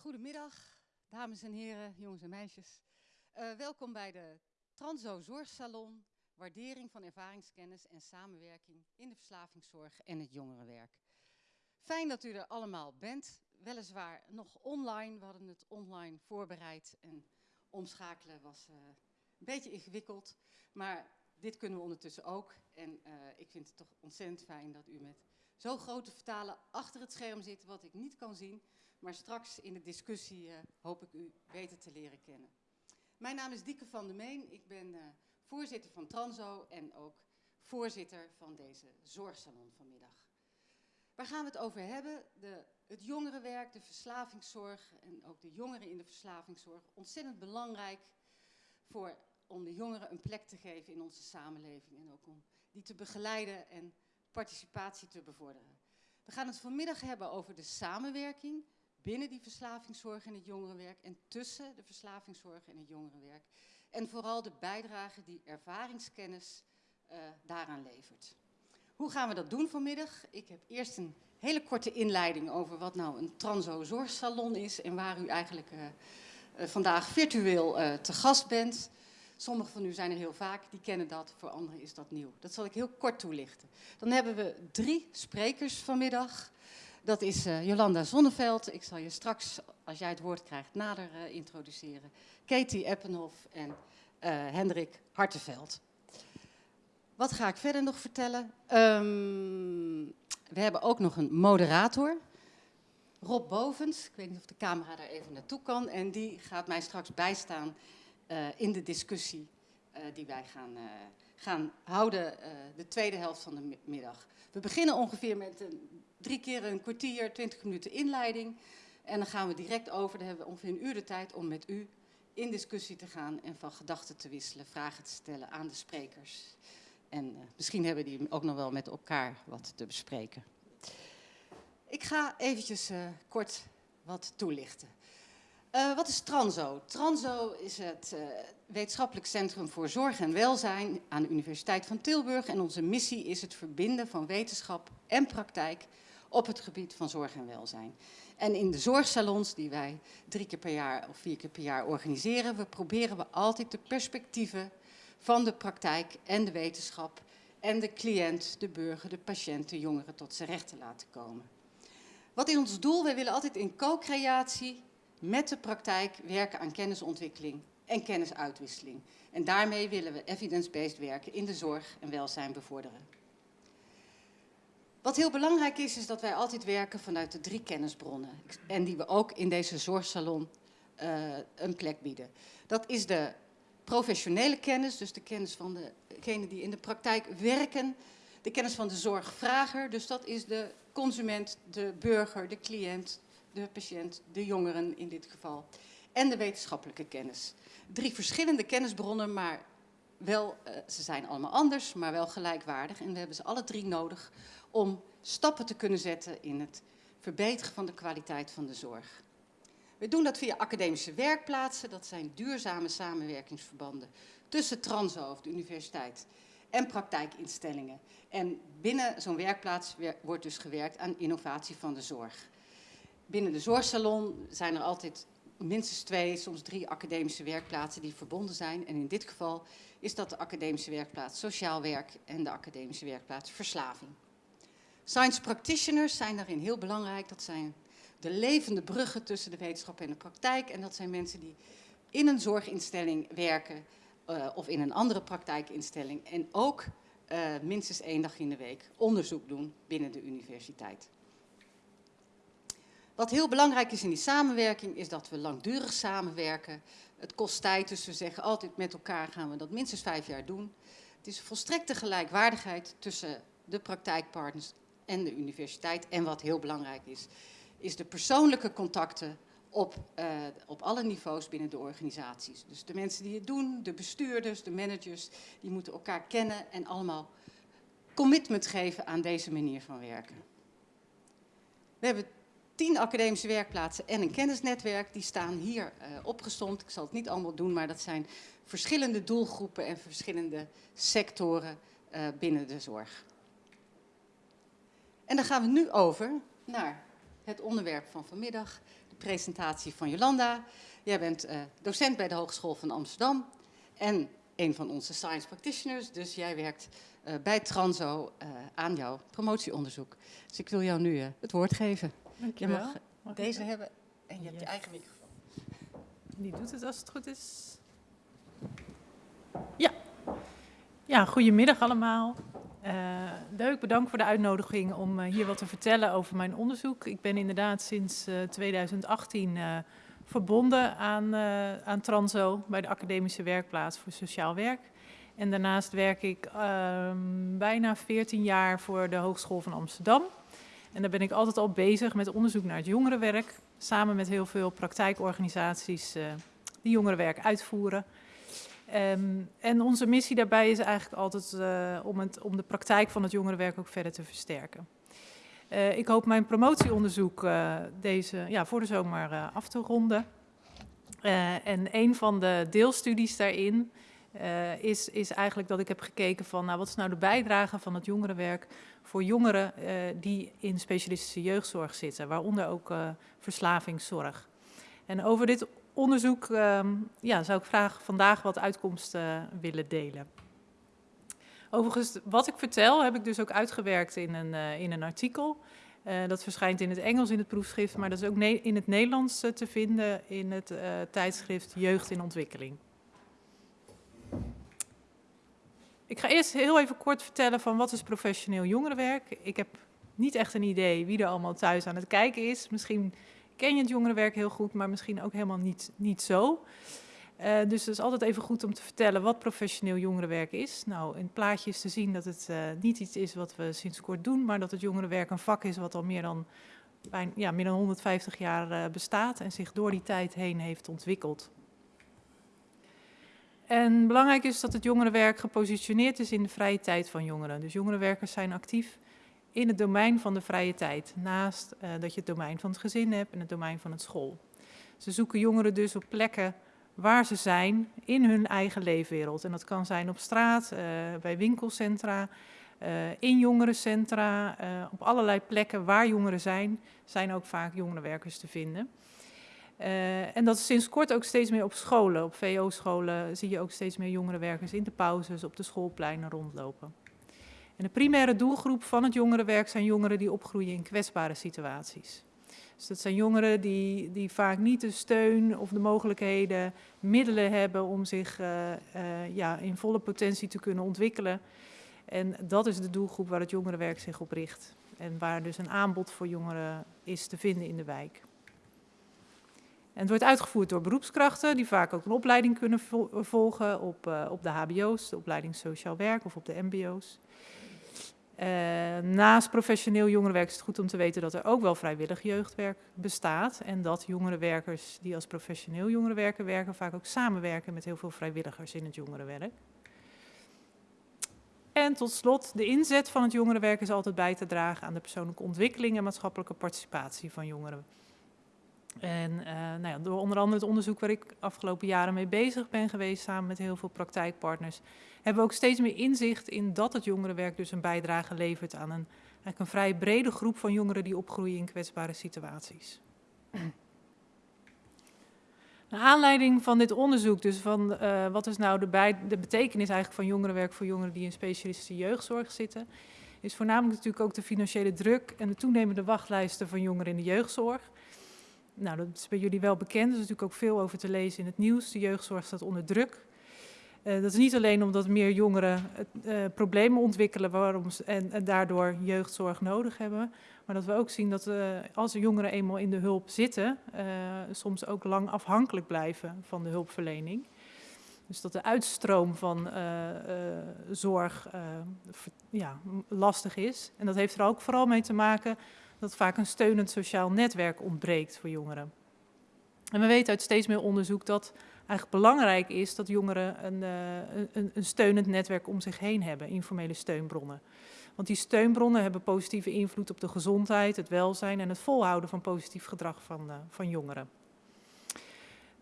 Goedemiddag, dames en heren, jongens en meisjes. Uh, welkom bij de Transo Zorgsalon, waardering van ervaringskennis en samenwerking in de verslavingszorg en het jongerenwerk. Fijn dat u er allemaal bent, weliswaar nog online. We hadden het online voorbereid en omschakelen was uh, een beetje ingewikkeld. Maar dit kunnen we ondertussen ook. En uh, ik vind het toch ontzettend fijn dat u met zo'n grote vertalen achter het scherm zit, wat ik niet kan zien. Maar straks in de discussie uh, hoop ik u beter te leren kennen. Mijn naam is Dieke van der Meen. Ik ben uh, voorzitter van Transo en ook voorzitter van deze zorgsalon vanmiddag. Waar gaan we het over hebben? De, het jongerenwerk, de verslavingszorg en ook de jongeren in de verslavingszorg. Ontzettend belangrijk voor, om de jongeren een plek te geven in onze samenleving en ook om die te begeleiden en participatie te bevorderen. We gaan het vanmiddag hebben over de samenwerking binnen die verslavingszorg en het jongerenwerk en tussen de verslavingszorg en het jongerenwerk. En vooral de bijdrage die ervaringskennis uh, daaraan levert. Hoe gaan we dat doen vanmiddag? Ik heb eerst een hele korte inleiding over wat nou een transo-zorgsalon is en waar u eigenlijk uh, uh, vandaag virtueel te gast bent. Sommigen van u zijn er heel vaak, die kennen dat, voor anderen is dat nieuw. Dat zal ik heel kort toelichten. Dan hebben we drie sprekers vanmiddag. Dat is uh, Jolanda Zonneveld. Ik zal je straks, als jij het woord krijgt, nader uh, introduceren. Katie Eppenhoff en uh, Hendrik Hartenveld. Wat ga ik verder nog vertellen? Um, we hebben ook nog een moderator. Rob Bovens. Ik weet niet of de camera daar even naartoe kan. En die gaat mij straks bijstaan in de discussie die wij gaan, gaan houden de tweede helft van de middag. We beginnen ongeveer met een drie keer een kwartier, twintig minuten inleiding. En dan gaan we direct over, dan hebben we ongeveer een uur de tijd om met u in discussie te gaan en van gedachten te wisselen, vragen te stellen aan de sprekers. En uh, misschien hebben die ook nog wel met elkaar wat te bespreken. Ik ga eventjes uh, kort wat toelichten. Uh, wat is Transo? Transo is het uh, wetenschappelijk centrum voor zorg en welzijn aan de Universiteit van Tilburg. En onze missie is het verbinden van wetenschap en praktijk op het gebied van zorg en welzijn. En in de zorgsalons die wij drie keer per jaar of vier keer per jaar organiseren, we proberen we altijd de perspectieven van de praktijk en de wetenschap en de cliënt, de burger, de patiënt, de jongeren tot zijn recht te laten komen. Wat is ons doel? Wij willen altijd in co-creatie met de praktijk werken aan kennisontwikkeling en kennisuitwisseling. En daarmee willen we evidence-based werken in de zorg en welzijn bevorderen. Wat heel belangrijk is, is dat wij altijd werken vanuit de drie kennisbronnen. En die we ook in deze zorgsalon uh, een plek bieden. Dat is de professionele kennis, dus de kennis van degenen die in de praktijk werken. De kennis van de zorgvrager, dus dat is de consument, de burger, de cliënt, de patiënt, de jongeren in dit geval. En de wetenschappelijke kennis. Drie verschillende kennisbronnen, maar wel, uh, ze zijn allemaal anders, maar wel gelijkwaardig. En we hebben ze alle drie nodig om stappen te kunnen zetten in het verbeteren van de kwaliteit van de zorg. We doen dat via academische werkplaatsen, dat zijn duurzame samenwerkingsverbanden tussen Transo of de universiteit en praktijkinstellingen. En binnen zo'n werkplaats wordt dus gewerkt aan innovatie van de zorg. Binnen de zorgsalon zijn er altijd minstens twee, soms drie academische werkplaatsen die verbonden zijn. En in dit geval is dat de academische werkplaats sociaal werk en de academische werkplaats verslaving. Science practitioners zijn daarin heel belangrijk. Dat zijn de levende bruggen tussen de wetenschap en de praktijk. En dat zijn mensen die in een zorginstelling werken uh, of in een andere praktijkinstelling. En ook uh, minstens één dag in de week onderzoek doen binnen de universiteit. Wat heel belangrijk is in die samenwerking is dat we langdurig samenwerken. Het kost tijd, dus we zeggen altijd met elkaar gaan we dat minstens vijf jaar doen. Het is volstrekte gelijkwaardigheid tussen de praktijkpartners en de universiteit. En wat heel belangrijk is, is de persoonlijke contacten op, uh, op alle niveaus binnen de organisaties. Dus de mensen die het doen, de bestuurders, de managers, die moeten elkaar kennen en allemaal commitment geven aan deze manier van werken. We hebben tien academische werkplaatsen en een kennisnetwerk. Die staan hier uh, opgestomd. Ik zal het niet allemaal doen, maar dat zijn verschillende doelgroepen en verschillende sectoren uh, binnen de zorg. En dan gaan we nu over naar het onderwerp van vanmiddag, de presentatie van Jolanda. Jij bent uh, docent bij de Hogeschool van Amsterdam en een van onze science practitioners. Dus jij werkt bij Transo aan jouw promotieonderzoek. Dus ik wil jou nu het woord geven. Dank je, mag, mag deze hebben en je yes. hebt je eigen microfoon. Die doet het als het goed is. Ja. Ja, goedemiddag allemaal. Uh, leuk, bedankt voor de uitnodiging om uh, hier wat te vertellen over mijn onderzoek. Ik ben inderdaad sinds uh, 2018 verbonden aan, aan Transo bij de Academische Werkplaats voor Sociaal Werk. En daarnaast werk ik ehm, bijna 14 jaar voor de Hogeschool van Amsterdam. En daar ben ik altijd al bezig met onderzoek naar het jongerenwerk. Samen met heel veel praktijkorganisaties die jongerenwerk uitvoeren. Um, en onze missie daarbij is eigenlijk altijd uh, om, het, om de praktijk van het jongerenwerk ook verder te versterken. Uh, ik hoop mijn promotieonderzoek deze, ja, voor de zomer af te ronden. en een van de deelstudies daarin is, is eigenlijk dat ik heb gekeken van nou, wat is nou de bijdrage van het jongerenwerk voor jongeren die in specialistische jeugdzorg zitten, waaronder ook verslavingszorg. En over dit onderzoek um, ja, zou ik graag vandaag wat uitkomsten willen delen. Overigens, wat ik vertel heb ik dus ook uitgewerkt in een, in een artikel. Dat verschijnt in het Engels in het proefschrift, maar dat is ook in het Nederlands te vinden in het tijdschrift Jeugd in Ontwikkeling. Ik ga eerst heel even kort vertellen van wat is professioneel jongerenwerk. Ik heb niet echt een idee wie er allemaal thuis aan het kijken is. Misschien ken je het jongerenwerk heel goed, maar misschien ook helemaal niet, niet zo. Uh, dus het is altijd even goed om te vertellen wat professioneel jongerenwerk is. Nou, in het plaatje is te zien dat het uh, niet iets is wat we sinds kort doen, maar dat het jongerenwerk een vak is wat al meer dan, bijna, ja, meer dan 150 jaar uh, bestaat en zich door die tijd heen heeft ontwikkeld. En belangrijk is dat het jongerenwerk gepositioneerd is in de vrije tijd van jongeren. Dus jongerenwerkers zijn actief in het domein van de vrije tijd. Naast uh, dat je het domein van het gezin hebt en het domein van het school. Ze zoeken jongeren dus op plekken waar ze zijn in hun eigen leefwereld. En dat kan zijn op straat, uh, bij winkelcentra, uh, in jongerencentra, op allerlei plekken waar jongeren zijn, zijn ook vaak jongerenwerkers te vinden. En dat is sinds kort ook steeds meer op scholen. Op VO-scholen zie je ook steeds meer jongerenwerkers in de pauzes op de schoolpleinen rondlopen. En de primaire doelgroep van het jongerenwerk zijn jongeren die opgroeien in kwetsbare situaties. Dus dat zijn jongeren die, die vaak niet de steun of de mogelijkheden, middelen hebben om zich uh, uh, ja, in volle potentie te kunnen ontwikkelen. En dat is de doelgroep waar het jongerenwerk zich op richt. En waar dus een aanbod voor jongeren is te vinden in de wijk. En het wordt uitgevoerd door beroepskrachten die vaak ook een opleiding kunnen volgen op, uh, op de hbo's, de opleiding sociaal werk of op de mbo's. Uh, naast professioneel jongerenwerk is het goed om te weten dat er ook wel vrijwillig jeugdwerk bestaat. En dat jongerenwerkers die als professioneel jongerenwerker werken vaak ook samenwerken met heel veel vrijwilligers in het jongerenwerk. En tot slot, de inzet van het jongerenwerk is altijd bij te dragen aan de persoonlijke ontwikkeling en maatschappelijke participatie van jongeren. En uh, nou ja, door onder andere het onderzoek waar ik afgelopen jaren mee bezig ben geweest, samen met heel veel praktijkpartners, hebben we ook steeds meer inzicht in dat het jongerenwerk dus een bijdrage levert aan een, eigenlijk een vrij brede groep van jongeren die opgroeien in kwetsbare situaties. Naar aanleiding van dit onderzoek, dus van uh, wat is nou de, bij, de betekenis eigenlijk van jongerenwerk voor jongeren die in specialistische jeugdzorg zitten, is voornamelijk natuurlijk ook de financiële druk en de toenemende wachtlijsten van jongeren in de jeugdzorg. Nou, dat is bij jullie wel bekend, er is natuurlijk ook veel over te lezen in het nieuws. De jeugdzorg staat onder druk. Uh, dat is niet alleen omdat meer jongeren uh, problemen ontwikkelen waarom, en, en, daardoor jeugdzorg nodig hebben, maar dat we ook zien dat uh, als jongeren eenmaal in de hulp zitten, soms ook lang afhankelijk blijven van de hulpverlening. Dus dat de uitstroom van zorg ja, lastig is. En dat heeft er ook vooral mee te maken dat vaak een steunend sociaal netwerk ontbreekt voor jongeren. En we weten uit steeds meer onderzoek dat eigenlijk belangrijk is dat jongeren een, uh, een, een, steunend netwerk om zich heen hebben, informele steunbronnen. Want die steunbronnen hebben positieve invloed op de gezondheid, het welzijn en het volhouden van positief gedrag van, uh, van jongeren.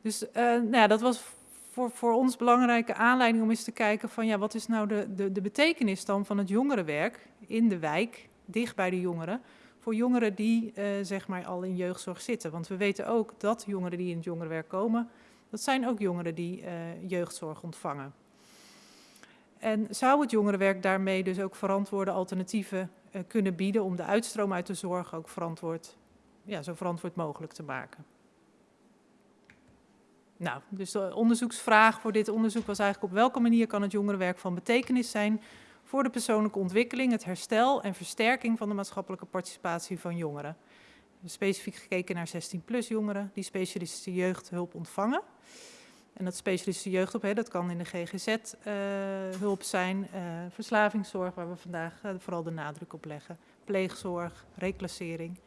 Dus uh, nou ja, dat was voor, voor ons belangrijke aanleiding om eens te kijken van ja, wat is nou de, de, de betekenis dan van het jongerenwerk in de wijk, dicht bij de jongeren, voor jongeren die uh, zeg maar al in jeugdzorg zitten. Want we weten ook dat jongeren die in het jongerenwerk komen, dat zijn ook jongeren die uh, jeugdzorg ontvangen. En zou het jongerenwerk daarmee dus ook verantwoorde alternatieven uh, kunnen bieden om de uitstroom uit de zorg ook verantwoord, ja, zo verantwoord mogelijk te maken? Nou, dus de onderzoeksvraag voor dit onderzoek was eigenlijk op welke manier kan het jongerenwerk van betekenis zijn voor de persoonlijke ontwikkeling, het herstel en versterking van de maatschappelijke participatie van jongeren. Specifiek gekeken naar 16-plus jongeren die specialistische jeugdhulp ontvangen. En dat specialistische jeugdhulp, hè, dat kan in de GGZ-hulp uh, zijn, uh, verslavingszorg, waar we vandaag uh, vooral de nadruk op leggen, pleegzorg, reclassering.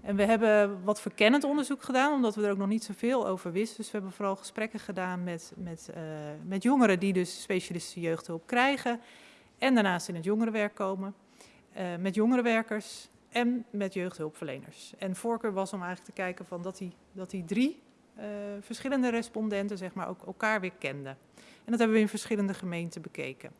En we hebben wat verkennend onderzoek gedaan, omdat we er ook nog niet zoveel over wisten. Dus we hebben vooral gesprekken gedaan met, met, met jongeren die dus specialistische jeugdhulp krijgen en daarnaast in het jongerenwerk komen, met jongerenwerkers en met jeugdhulpverleners. En voorkeur was om eigenlijk te kijken van dat, die, dat die drie uh, verschillende respondenten zeg maar, ook elkaar weer kenden. En dat hebben we in verschillende gemeenten bekeken.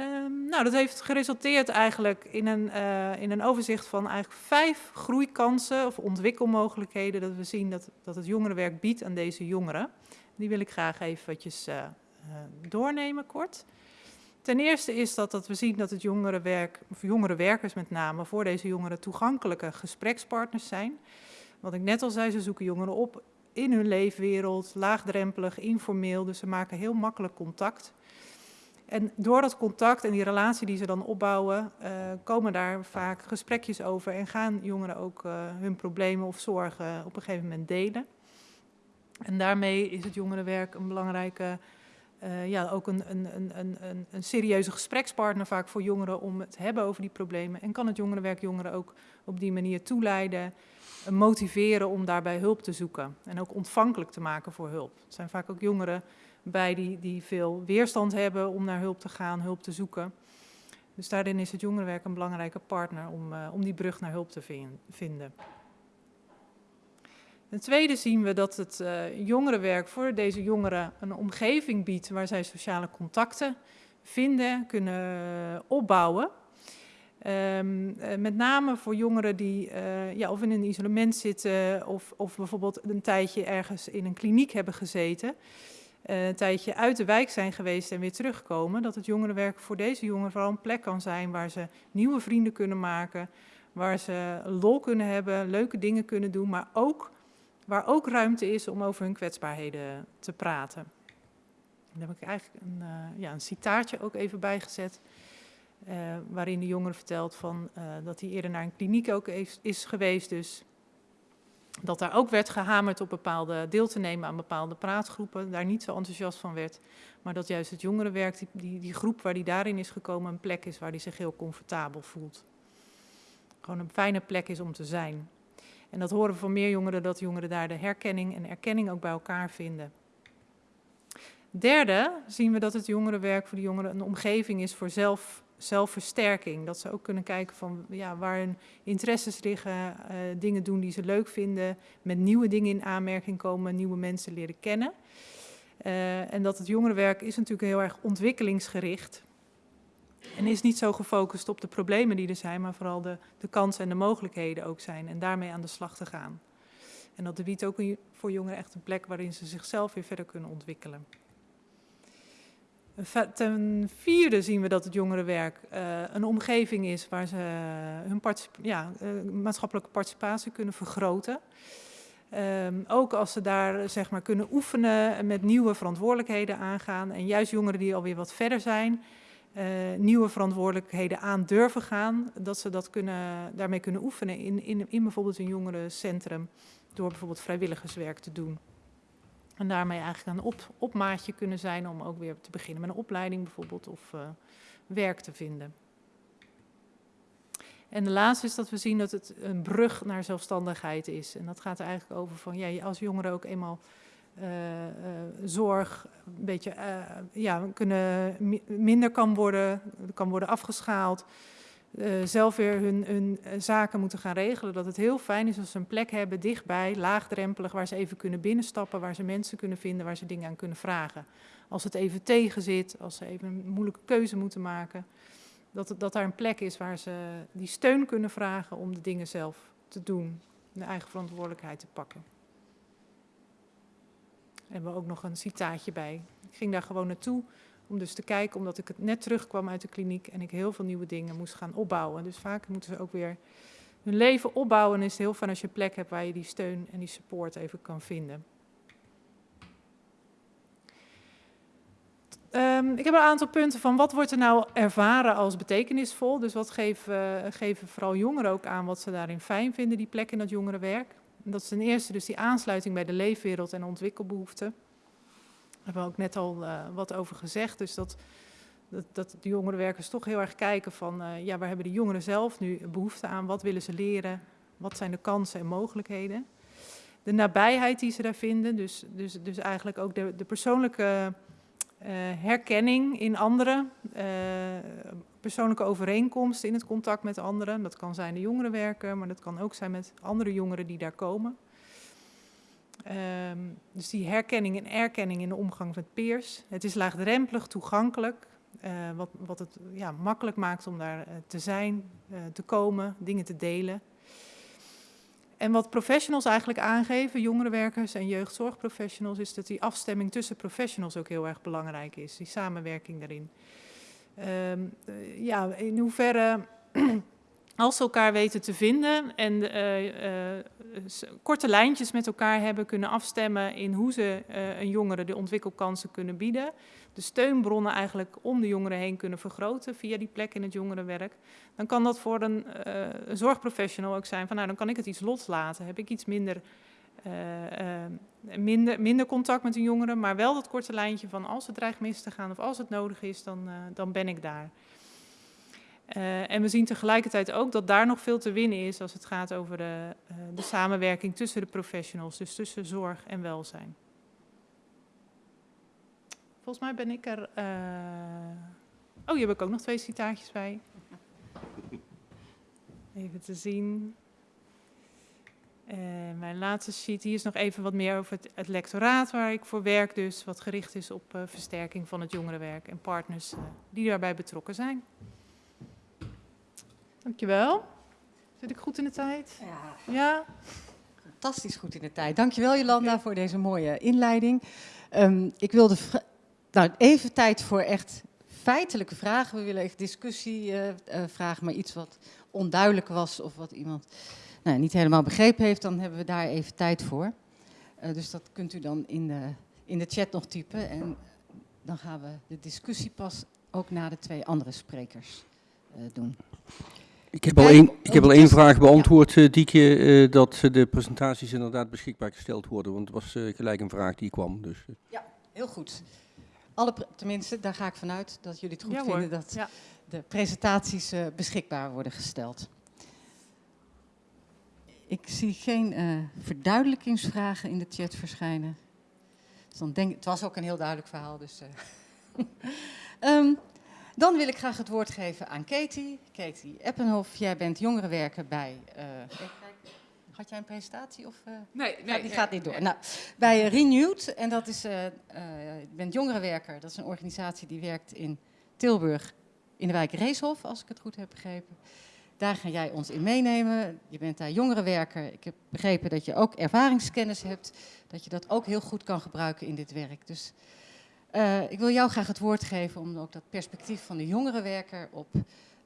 Um, nou, dat heeft geresulteerd eigenlijk in een, uh, in een overzicht van eigenlijk vijf groeikansen of ontwikkelmogelijkheden dat we zien dat, dat het jongerenwerk biedt aan deze jongeren. Die wil ik graag even watjes, doornemen kort. Ten eerste is dat, dat we zien dat het jongerenwerk, of jongerenwerkers met name, voor deze jongeren toegankelijke gesprekspartners zijn. Wat ik net al zei, ze zoeken jongeren op in hun leefwereld, laagdrempelig, informeel, dus ze maken heel makkelijk contact. En door dat contact en die relatie die ze dan opbouwen, uh, komen daar vaak gesprekjes over en gaan jongeren ook uh, hun problemen of zorgen op een gegeven moment delen. En daarmee is het jongerenwerk een belangrijke uh, ja, ook een, een, een, een, een serieuze gesprekspartner vaak voor jongeren om het hebben over die problemen. En kan het jongerenwerk jongeren ook op die manier toeleiden, uh, motiveren om daarbij hulp te zoeken. En ook ontvankelijk te maken voor hulp. Het zijn vaak ook jongeren bij die, die veel weerstand hebben om naar hulp te gaan, hulp te zoeken. Dus daarin is het jongerenwerk een belangrijke partner om, uh, om die brug naar hulp te vinden. Ten tweede zien we dat het uh, jongerenwerk voor deze jongeren een omgeving biedt waar zij sociale contacten vinden, kunnen opbouwen. Um, uh, met name voor jongeren die ja, of in een isolement zitten of, of bijvoorbeeld een tijdje ergens in een kliniek hebben gezeten. een tijdje uit de wijk zijn geweest en weer terugkomen. Dat het jongerenwerk voor deze jongeren vooral een plek kan zijn waar ze nieuwe vrienden kunnen maken. Waar ze lol kunnen hebben, leuke dingen kunnen doen, maar ook waar ook ruimte is om over hun kwetsbaarheden te praten. Daar heb ik eigenlijk een, uh, ja, een citaatje ook even bijgezet, uh, waarin de jongen vertelt van, uh, dat hij eerder naar een kliniek ook is, is geweest, dus dat daar ook werd gehamerd op bepaalde deel te nemen aan bepaalde praatgroepen, daar niet zo enthousiast van werd, maar dat juist het jongerenwerk, die, die, die groep waar die daarin is gekomen, een plek is waar hij zich heel comfortabel voelt. Gewoon een fijne plek is om te zijn. En dat horen we van meer jongeren, dat jongeren daar de herkenning en erkenning ook bij elkaar vinden. Derde zien we dat het jongerenwerk voor de jongeren een omgeving is voor zelf, zelfversterking. Dat ze ook kunnen kijken van ja, waar hun interesses liggen, uh, dingen doen die ze leuk vinden, met nieuwe dingen in aanmerking komen, nieuwe mensen leren kennen. Uh, en dat het jongerenwerk is natuurlijk heel erg ontwikkelingsgericht. En is niet zo gefocust op de problemen die er zijn, maar vooral de, de kansen en de mogelijkheden ook zijn. En daarmee aan de slag te gaan. En dat biedt ook voor jongeren echt een plek waarin ze zichzelf weer verder kunnen ontwikkelen. Ten vierde zien we dat het jongerenwerk uh, een omgeving is waar ze hun ja, uh, maatschappelijke participatie kunnen vergroten. Um, ook als ze daar zeg maar, kunnen oefenen met nieuwe verantwoordelijkheden aangaan. En juist jongeren die alweer wat verder zijn, nieuwe verantwoordelijkheden aan durven gaan, dat ze dat kunnen, daarmee kunnen oefenen in, in, in bijvoorbeeld een jongerencentrum, door bijvoorbeeld vrijwilligerswerk te doen. En daarmee eigenlijk een op, opmaatje kunnen zijn om ook weer te beginnen met een opleiding bijvoorbeeld of uh, werk te vinden. En de laatste is dat we zien dat het een brug naar zelfstandigheid is. En dat gaat er eigenlijk over van, ja, als jongeren ook eenmaal zorg een beetje uh, ja, kunnen, minder kan worden, kan worden afgeschaald. zelf weer hun, hun, zaken moeten gaan regelen. Dat het heel fijn is als ze een plek hebben dichtbij, laagdrempelig, waar ze even kunnen binnenstappen, waar ze mensen kunnen vinden, waar ze dingen aan kunnen vragen. Als het even tegen zit, als ze even een moeilijke keuze moeten maken. Dat, dat daar een plek is waar ze die steun kunnen vragen om de dingen zelf te doen. De eigen verantwoordelijkheid te pakken. Hebben we ook nog een citaatje bij. Ik ging daar gewoon naartoe om dus te kijken, omdat ik het net terugkwam uit de kliniek en ik heel veel nieuwe dingen moest gaan opbouwen. Dus vaak moeten ze ook weer hun leven opbouwen. En is het heel fijn als je een plek hebt waar je die steun en die support even kan vinden. Um, ik heb een aantal punten van wat wordt er nou ervaren als betekenisvol. Dus wat geven, geven vooral jongeren ook aan wat ze daarin fijn vinden, die plek in dat jongerenwerk. Dat is ten eerste dus die aansluiting bij de leefwereld en ontwikkelbehoeften. Daar hebben we ook net al uh, wat over gezegd. Dus dat, dat, dat de jongerenwerkers toch heel erg kijken van, uh, ja, waar hebben de jongeren zelf nu behoefte aan? Wat willen ze leren? Wat zijn de kansen en mogelijkheden? De nabijheid die ze daar vinden, dus, dus, dus eigenlijk ook de, de persoonlijke herkenning in anderen, uh, persoonlijke overeenkomsten in het contact met anderen. Dat kan zijn de jongerenwerker, maar dat kan ook zijn met andere jongeren die daar komen. Um, dus die herkenning en erkenning in de omgang met peers. Het is laagdrempelig, toegankelijk, uh, wat, wat het ja, makkelijk maakt om daar te zijn, te komen, dingen te delen. En wat professionals eigenlijk aangeven, jongerenwerkers en jeugdzorgprofessionals, is dat die afstemming tussen professionals ook heel erg belangrijk is, die samenwerking daarin. Um, uh, ja, in hoeverre, als ze elkaar weten te vinden en uh, uh, korte lijntjes met elkaar hebben, kunnen afstemmen in hoe ze een jongere de ontwikkelkansen kunnen bieden, de steunbronnen eigenlijk om de jongeren heen kunnen vergroten via die plek in het jongerenwerk, dan kan dat voor een, een zorgprofessional ook zijn van nou dan kan ik het iets loslaten, heb ik iets minder, uh, uh, minder, minder contact met een jongere, maar wel dat korte lijntje van als het dreigt mis te gaan of als het nodig is, dan, dan ben ik daar. en we zien tegelijkertijd ook dat daar nog veel te winnen is als het gaat over de, de samenwerking tussen de professionals, dus tussen zorg en welzijn. Volgens mij ben ik er. Uh... Oh, hier heb ik ook nog twee citaatjes bij. Even te zien. Uh, mijn laatste sheet, hier is nog even wat meer over het, het, lectoraat waar ik voor werk, dus wat gericht is op uh, versterking van het jongerenwerk en partners uh, die daarbij betrokken zijn. Dankjewel. Zit ik goed in de tijd? Ja. ja? Fantastisch goed in de tijd. Dankjewel Jolanda okay. voor deze mooie inleiding. Um, ik wilde nou, even tijd voor echt feitelijke vragen. We willen echt discussie uh, uh, vragen, maar iets wat onduidelijk was of wat iemand nou, niet helemaal begrepen heeft, dan hebben we daar even tijd voor. Uh, dus dat kunt u dan in de, in de chat nog typen. En dan gaan we de discussie pas ook na de twee andere sprekers doen. Ik heb al één, ik heb al één vraag beantwoord, ja. Diekje, dat de presentaties inderdaad beschikbaar gesteld worden. Want het was gelijk een vraag die kwam. Dus. Ja, heel goed alle, tenminste, daar ga ik vanuit dat jullie het goed ja, vinden dat ja. de presentaties uh, beschikbaar worden gesteld. Ik zie geen uh, verduidelijkingsvragen in de chat verschijnen. Dus dan denk, het was ook een heel duidelijk verhaal. Dus, uh. um, dan wil ik graag het woord geven aan Katie. Katie Eppenhof, jij bent jongerenwerker bij... Had jij een presentatie? Of, uh, nee, nee, die nee, gaat niet door. Nee. Nou, bij Renewed, en dat is, uh, je bent jongerenwerker, dat is een organisatie die werkt in Tilburg, in de wijk Reeshof, als ik het goed heb begrepen. Daar ga jij ons in meenemen. Je bent daar jongerenwerker. Ik heb begrepen dat je ook ervaringskennis hebt, dat je dat ook heel goed kan gebruiken in dit werk. Dus ik wil jou graag het woord geven om ook dat perspectief van de jongerenwerker op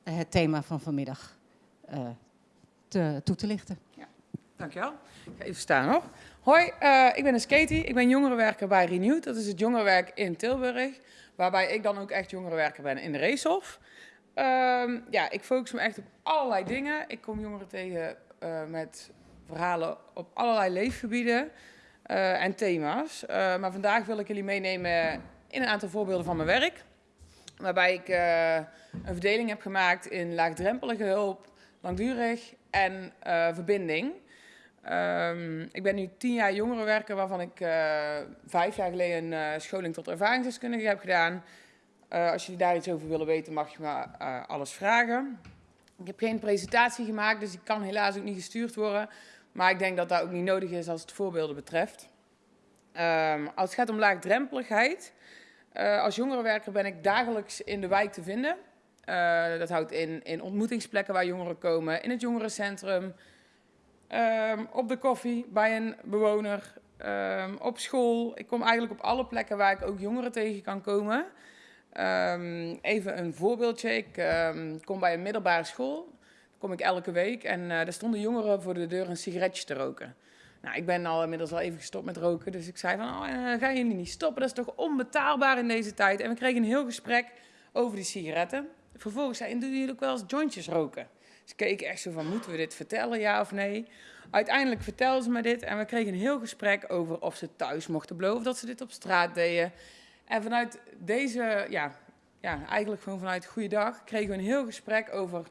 het thema van vanmiddag te, toe te lichten. Ja. Dankjewel. Ik ga even staan hoor. Hoi, uh, ik ben Katie. Ik ben jongerenwerker bij Renewed. Dat is het jongerenwerk in Tilburg. Waarbij ik dan ook echt jongerenwerker ben in de Racehof. Um, ja, ik focus me echt op allerlei dingen. Ik kom jongeren tegen uh, met verhalen op allerlei leefgebieden uh, en thema's. maar vandaag wil ik jullie meenemen in een aantal voorbeelden van mijn werk. Waarbij ik een verdeling heb gemaakt in laagdrempelige hulp, langdurig en verbinding. Um, ik ben nu tien jaar jongerenwerker, waarvan ik uh, vijf jaar geleden een uh, scholing tot ervaringsdeskundige heb gedaan. Uh, als jullie daar iets over willen weten, mag je me alles vragen. Ik heb geen presentatie gemaakt, dus die kan helaas ook niet gestuurd worden. Maar ik denk dat dat ook niet nodig is als het voorbeelden betreft. Um, als het gaat om laagdrempeligheid, als jongerenwerker ben ik dagelijks in de wijk te vinden. Eh, dat houdt in, in ontmoetingsplekken waar jongeren komen, in het jongerencentrum, ehm, op de koffie bij een bewoner, ehm, op school. Ik kom eigenlijk op alle plekken waar ik ook jongeren tegen kan komen. Ehm, even een voorbeeldje. Ik kom bij een middelbare school. Daar kom ik elke week en uh, daar stonden jongeren voor de deur een sigaretje te roken. Nou, ik ben al inmiddels al even gestopt met roken, dus ik zei van, oh, uh, ga jullie niet stoppen? Dat is toch onbetaalbaar in deze tijd? En we kregen een heel gesprek over die sigaretten. Vervolgens zei doen jullie ook wel eens jointjes roken? Dus keek echt zo van, moeten we dit vertellen, ja of nee? Uiteindelijk vertelden ze me dit en we kregen een heel gesprek over of ze thuis mochten blowen of dat ze dit op straat deden. En vanuit deze, ja, ja eigenlijk gewoon vanuit Goeiedag, kregen we een heel gesprek over...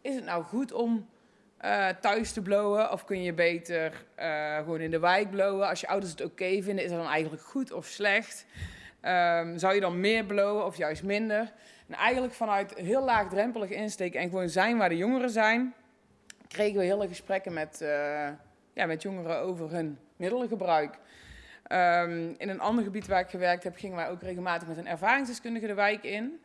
is het nou goed om uh, thuis te blowen of kun je beter uh, gewoon in de wijk blowen? Als je ouders het oké vinden, is dat dan eigenlijk goed of slecht? Um, zou je dan meer blowen of juist minder? En eigenlijk vanuit heel laagdrempelig insteken en gewoon zijn waar de jongeren zijn... kregen we hele gesprekken met, uh, ja, met jongeren over hun middelengebruik... Um, in een ander gebied waar ik gewerkt heb, gingen wij ook regelmatig met een ervaringsdeskundige de wijk in.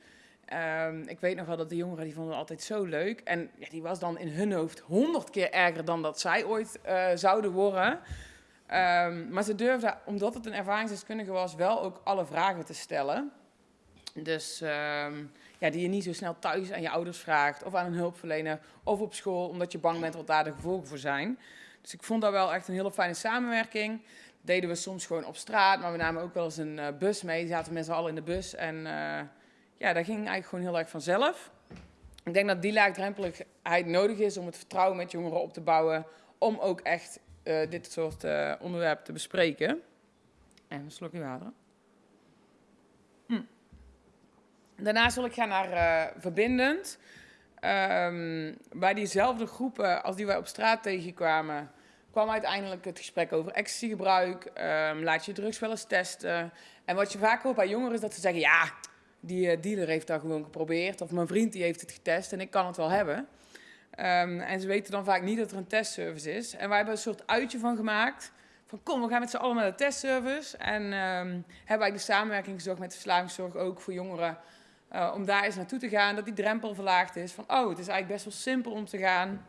Um, ik weet nog wel dat de jongeren die vonden het altijd zo leuk. En ja, die was dan in hun hoofd honderd keer erger dan dat zij ooit uh, zouden worden. Um, maar ze durfden, omdat het een ervaringsdeskundige was, wel ook alle vragen te stellen. Dus ja, die je niet zo snel thuis aan je ouders vraagt, of aan een hulpverlener, of op school, omdat je bang bent wat daar de gevolgen voor zijn. Dus ik vond dat wel echt een hele fijne samenwerking deden we soms gewoon op straat, maar we namen ook wel eens een uh, bus mee. Zaten z'n allen in de bus en uh, ja, dat ging eigenlijk gewoon heel erg vanzelf. Ik denk dat die laagdrempeligheid nodig is om het vertrouwen met jongeren op te bouwen, om ook echt uh, dit soort onderwerpen te bespreken. En een slokje water. Hm. Daarna zal ik gaan naar verbindend. Um, bij diezelfde groepen als die wij op straat tegenkwamen, kwam uiteindelijk het gesprek over ecstasygebruik. Um, laat je drugs wel eens testen. En wat je vaak hoort bij jongeren is dat ze zeggen... ja, die uh, dealer heeft dat gewoon geprobeerd. Of mijn vriend die heeft het getest en ik kan het wel hebben. Um, en ze weten dan vaak niet dat er een testservice is. En wij hebben een soort uitje van gemaakt. Van kom, we gaan met z'n allen naar de testservice. En hebben wij de samenwerking gezocht met de verslavingszorg ook voor jongeren... Uh, om daar eens naartoe te gaan, dat die drempel verlaagd is. Van, oh, het is eigenlijk best wel simpel om te gaan.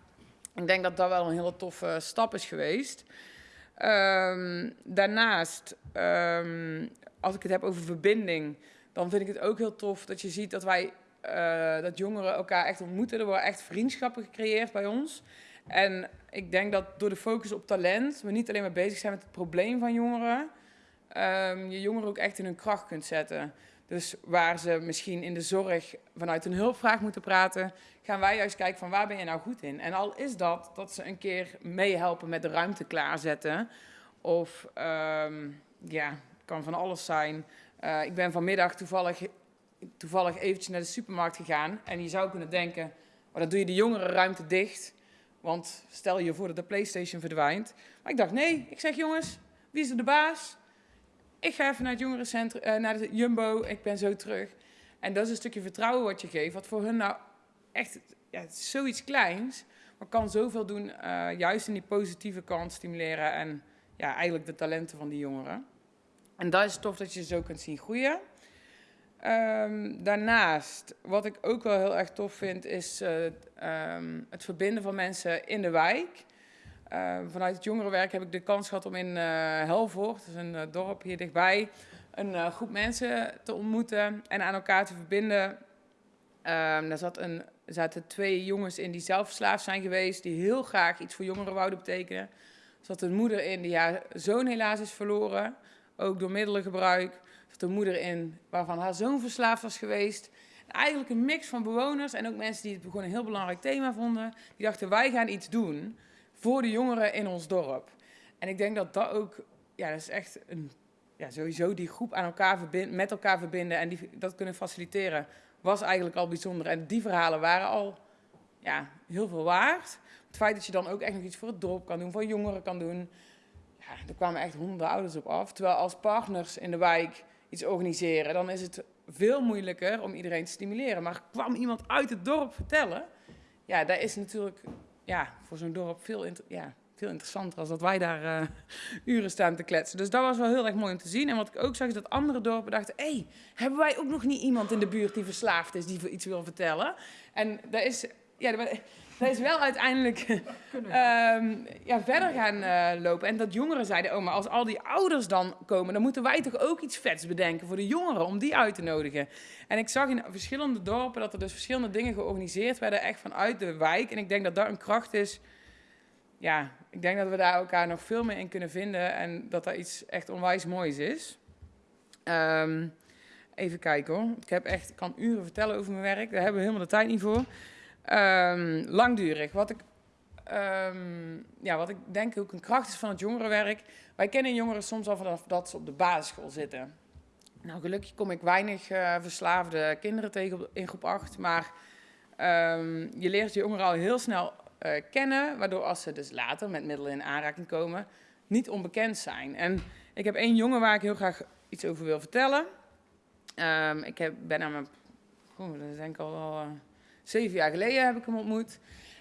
Ik denk dat dat wel een hele toffe stap is geweest. Um, daarnaast, um, als ik het heb over verbinding, dan vind ik het ook heel tof dat je ziet dat wij, uh, dat jongeren elkaar echt ontmoeten. Er worden echt vriendschappen gecreëerd bij ons. En ik denk dat door de focus op talent, we niet alleen maar bezig zijn met het probleem van jongeren, um, je jongeren ook echt in hun kracht kunt zetten. Dus waar ze misschien in de zorg vanuit een hulpvraag moeten praten, gaan wij juist kijken van waar ben je nou goed in. En al is dat dat ze een keer meehelpen met de ruimte klaarzetten. Of um, ja, kan van alles zijn. Uh, ik ben vanmiddag toevallig, toevallig eventjes naar de supermarkt gegaan. En je zou kunnen denken, maar dan doe je de jongere ruimte dicht. Want stel je voor dat de Playstation verdwijnt. Maar ik dacht, nee, ik zeg jongens, wie is er de baas? Ik ga even naar het jongerencentrum, uh, naar de Jumbo, ik ben zo terug. En dat is een stukje vertrouwen wat je geeft, wat voor hun nou echt, ja, zoiets kleins, maar kan zoveel doen, uh, juist in die positieve kant stimuleren en ja, eigenlijk de talenten van die jongeren. En dat is tof dat je zo kunt zien groeien. Um, daarnaast, wat ik ook wel heel erg tof vind, is uh, um, het verbinden van mensen in de wijk. Uh, vanuit het jongerenwerk heb ik de kans gehad om in uh, Helvoort, is een uh, dorp hier dichtbij, een groep mensen te ontmoeten en aan elkaar te verbinden. Um, daar zat een, zaten twee jongens in die zelf verslaafd zijn geweest, die heel graag iets voor jongeren wouden betekenen. Er zat een moeder in die haar zoon helaas is verloren, ook door middelengebruik. Er zat een moeder in waarvan haar zoon verslaafd was geweest. En eigenlijk een mix van bewoners en ook mensen die het gewoon een heel belangrijk thema vonden. Die dachten, wij gaan iets doen voor de jongeren in ons dorp. En ik denk dat dat ook, ja, dat is echt een, ja, sowieso die groep aan elkaar met elkaar verbinden en die, dat kunnen faciliteren, was eigenlijk al bijzonder. En die verhalen waren al ja, heel veel waard. Het feit dat je dan ook echt nog iets voor het dorp kan doen, voor jongeren kan doen. Ja, er kwamen echt honderden ouders op af. Terwijl als partners in de wijk iets organiseren, dan is het veel moeilijker om iedereen te stimuleren. Maar kwam iemand uit het dorp vertellen, ja, dat is natuurlijk ja, voor zo'n dorp veel, ja, veel interessanter als dat wij daar eh, uren staan te kletsen. Dus dat was wel heel erg mooi om te zien. En wat ik ook zag is dat andere dorpen dachten... hé, hey, hebben wij ook nog niet iemand in de buurt die verslaafd is... die iets wil vertellen? En dat is... Ja, is wel uiteindelijk um, ja, verder gaan uh, lopen. En dat jongeren zeiden, oh, maar als al die ouders dan komen, dan moeten wij toch ook iets vets bedenken voor de jongeren, om die uit te nodigen. En ik zag in verschillende dorpen dat er dus verschillende dingen georganiseerd werden, echt vanuit de wijk. En ik denk dat dat een kracht is. Ja, ik denk dat we daar elkaar nog veel meer in kunnen vinden en dat dat iets echt onwijs moois is. Um, even kijken hoor. Ik heb echt, ik kan uren vertellen over mijn werk. Daar hebben we helemaal de tijd niet voor. Um, langdurig. Wat ik, um, ja, wat ik denk ook een kracht is van het jongerenwerk. Wij kennen jongeren soms al vanaf dat ze op de basisschool zitten. Nou, gelukkig kom ik weinig uh, verslaafde kinderen tegen in groep 8. Maar um, je leert je jongeren al heel snel uh, kennen. Waardoor als ze dus later met middelen in aanraking komen, niet onbekend zijn. En ik heb één jongen waar ik heel graag iets over wil vertellen. ik heb, ben aan mijn... Oh, dat denk ik al. Uh, Zeven jaar geleden heb ik hem ontmoet.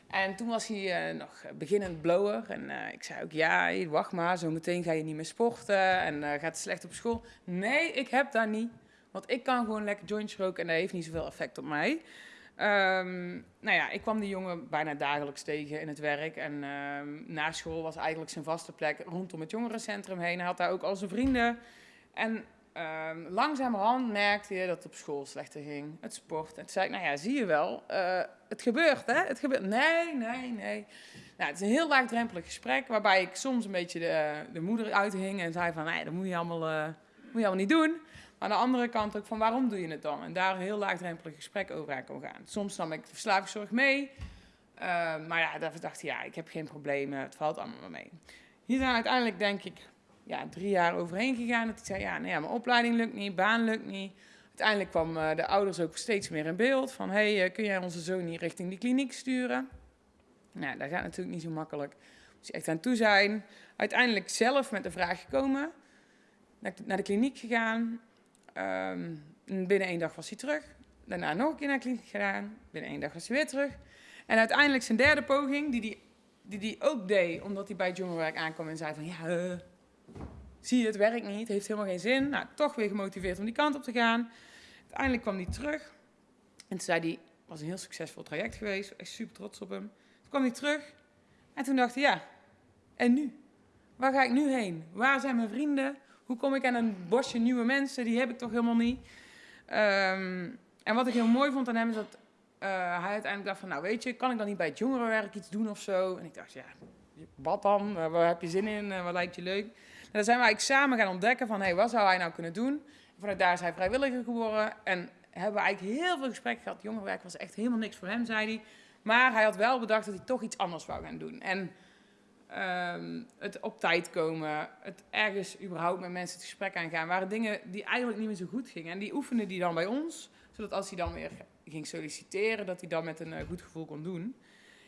En toen was hij uh, nog beginnend blower. En uh, ik zei ook, ja, wacht maar, zo meteen ga je niet meer sporten en uh, gaat het slecht op school. Nee, ik heb dat niet. Want ik kan gewoon lekker jointjes roken en dat heeft niet zoveel effect op mij. Um, nou ja, ik kwam die jongen bijna dagelijks tegen in het werk. En um, na school was eigenlijk zijn vaste plek rondom het jongerencentrum heen. Hij had daar ook al zijn vrienden. En Um, langzamerhand merkte je dat het op school slechter ging. Het sport. En toen zei ik, nou ja, zie je wel, uh, het gebeurt, hè? Het gebeurt. Nee, nee, nee. Nou, het is een heel laagdrempelig gesprek, waarbij ik soms een beetje de, de moeder uithing en zei van, nee, dat moet je, allemaal, uh, moet je allemaal niet doen. Maar aan de andere kant ook van, waarom doe je het dan? En daar een heel laagdrempelig gesprek over aan kon gaan. Soms nam ik de verslavingszorg mee, uh, maar ja, daar dacht ik, ja, ik heb geen problemen, het valt allemaal mee. Hier zijn uiteindelijk, denk ik, ja, drie jaar overheen gegaan. Dat hij zei, ja, nou ja, mijn opleiding lukt niet, baan lukt niet. Uiteindelijk kwam uh, de ouders ook steeds meer in beeld. Van, hey, uh, kun jij onze zoon niet richting die kliniek sturen? Nou, dat gaat natuurlijk niet zo makkelijk. Moet je echt aan toe zijn. Uiteindelijk zelf met de vraag gekomen. Naar de kliniek gegaan. Um, binnen één dag was hij terug. Daarna nog een keer naar de kliniek gegaan. Binnen één dag was hij weer terug. En uiteindelijk zijn derde poging, die hij die, die ook deed, omdat hij bij het jongerenwerk aankwam en zei van... Ja, uh, zie je, het werkt niet, heeft helemaal geen zin. Nou, toch weer gemotiveerd om die kant op te gaan. Uiteindelijk kwam hij terug. En toen zei hij, was een heel succesvol traject geweest. Echt super trots op hem. Toen kwam hij terug. En toen dacht hij, ja, en nu? Waar ga ik nu heen? Waar zijn mijn vrienden? Hoe kom ik aan een bosje nieuwe mensen? Die heb ik toch helemaal niet. Um, en wat ik heel mooi vond aan hem is dat uh, hij uiteindelijk dacht van, nou weet je, kan ik dan niet bij het jongerenwerk iets doen of zo? En ik dacht, ja, wat dan? Waar heb je zin in? Uh, wat lijkt je leuk? Dan zijn eigenlijk samen gaan ontdekken van, hey, wat zou hij nou kunnen doen? En vanuit daar is hij vrijwilliger geworden en hebben we eigenlijk heel veel gesprekken gehad. Jongerenwerk was echt helemaal niks voor hem, zei hij. Maar hij had wel bedacht dat hij toch iets anders wou gaan doen. En um, het op tijd komen, het ergens überhaupt met mensen het gesprek aangaan, waren dingen die eigenlijk niet meer zo goed gingen. En die oefende hij dan bij ons, zodat als hij dan weer ging solliciteren, dat hij dan met een uh, goed gevoel kon doen.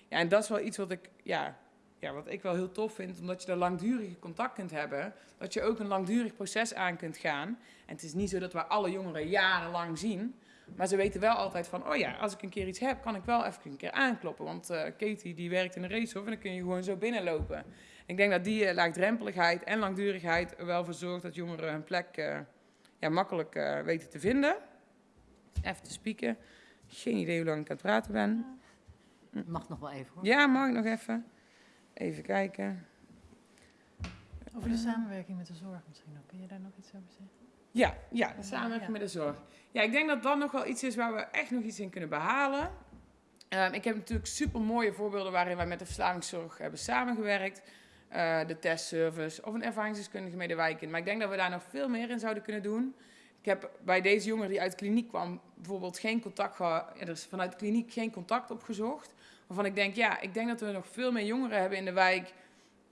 Ja, en dat is wel iets wat ik, ja, ja, wat ik wel heel tof vind, omdat je daar langdurige contact kunt hebben, dat je ook een langdurig proces aan kunt gaan. En het is niet zo dat we alle jongeren jarenlang zien, maar ze weten wel altijd van, oh ja, als ik een keer iets heb, kan ik wel even een keer aankloppen. Want uh, Katie die werkt in een racehof en dan kun je gewoon zo binnenlopen. Ik denk dat die uh, laagdrempeligheid en langdurigheid er wel voor zorgt dat jongeren hun plek uh, ja, makkelijk weten te vinden. Even te spieken. Geen idee hoe lang ik aan het praten ben. Mag nog wel even hoor. Ja, mag ik nog even. Even kijken. Over de samenwerking met de zorg misschien ook. Kun je daar nog iets over zeggen? Ja, ja de samenwerking ja. met de zorg. Ja, ik denk dat dat nog wel iets is waar we echt nog iets in kunnen behalen. Um, ik heb natuurlijk super mooie voorbeelden waarin wij met de verslavingszorg hebben samengewerkt. Uh, de testservice of een ervaringsdeskundige medewerker. Maar ik denk dat we daar nog veel meer in zouden kunnen doen. Ik heb bij deze jongen die uit de kliniek kwam bijvoorbeeld geen contact gehad. Er is vanuit de kliniek geen contact opgezocht. Waarvan ik denk, ja, ik denk dat we nog veel meer jongeren hebben in de wijk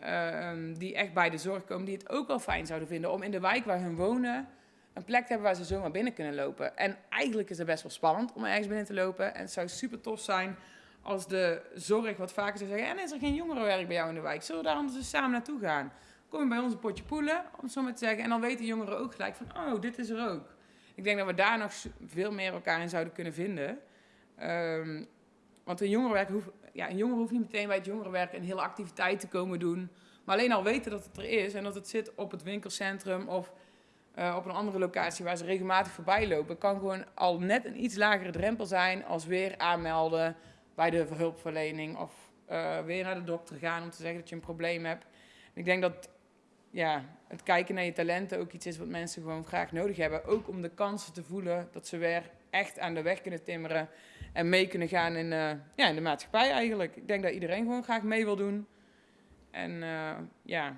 uh, die echt bij de zorg komen, die het ook wel fijn zouden vinden om in de wijk waar hun wonen een plek te hebben waar ze zomaar binnen kunnen lopen. En eigenlijk is het best wel spannend om ergens binnen te lopen. En het zou super tof zijn als de zorg wat vaker zou zeggen, en is er geen jongerenwerk bij jou in de wijk? Zullen we daar anders eens samen naartoe gaan? Kom je bij ons een potje poelen, om het zo maar te zeggen. En dan weten jongeren ook gelijk van, oh, dit is er ook. Ik denk dat we daar nog veel meer elkaar in zouden kunnen vinden. Um, want een jongerenwerk hoeft, ja, een jongere hoeft niet meteen bij het jongerenwerk een hele activiteit te komen doen. Maar alleen al weten dat het er is en dat het zit op het winkelcentrum of eh, op een andere locatie waar ze regelmatig voorbij lopen, kan gewoon al net een iets lagere drempel zijn als weer aanmelden bij de hulpverlening of eh, weer naar de dokter gaan om te zeggen dat je een probleem hebt. ik denk dat ja, het kijken naar je talenten ook iets is wat mensen gewoon graag nodig hebben. Ook om de kansen te voelen dat ze weer echt aan de weg kunnen timmeren en mee kunnen gaan in, uh, ja, in de maatschappij eigenlijk. Ik denk dat iedereen gewoon graag mee wil doen. En uh, ja,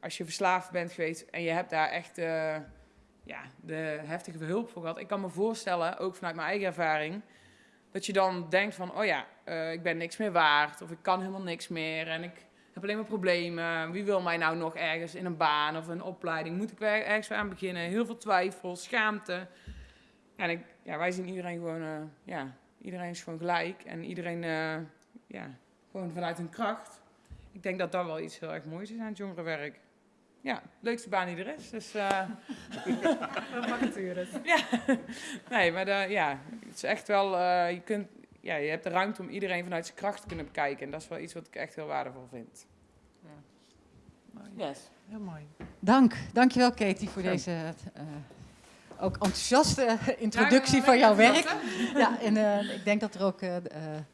als je verslaafd bent geweest en je hebt daar echt uh, ja, de heftige hulp voor gehad. Ik kan me voorstellen, ook vanuit mijn eigen ervaring, dat je dan denkt van, oh ja, ik ben niks meer waard of ik kan helemaal niks meer en ik heb alleen maar problemen. Wie wil mij nou nog ergens in een baan of een opleiding? Moet ik ergens aan beginnen? Heel veel twijfel, schaamte. En ik, ja, wij zien iedereen gewoon, uh, ja, iedereen is gewoon gelijk. En iedereen, uh, ja, gewoon vanuit hun kracht. Ik denk dat dat wel iets heel erg moois is aan het jongerenwerk. Ja, leukste baan die er is. Dus, uh, ja, nee, maar de, ja, het is echt wel, je, kunt, ja, je hebt de ruimte om iedereen vanuit zijn kracht te kunnen bekijken. En dat is wel iets wat ik echt heel waardevol vind. Ja. Yes. Heel mooi. Dank. Dankjewel Katie voor deze uh, ook enthousiaste introductie van jouw werk. Ja, en uh, ik denk dat er ook uh,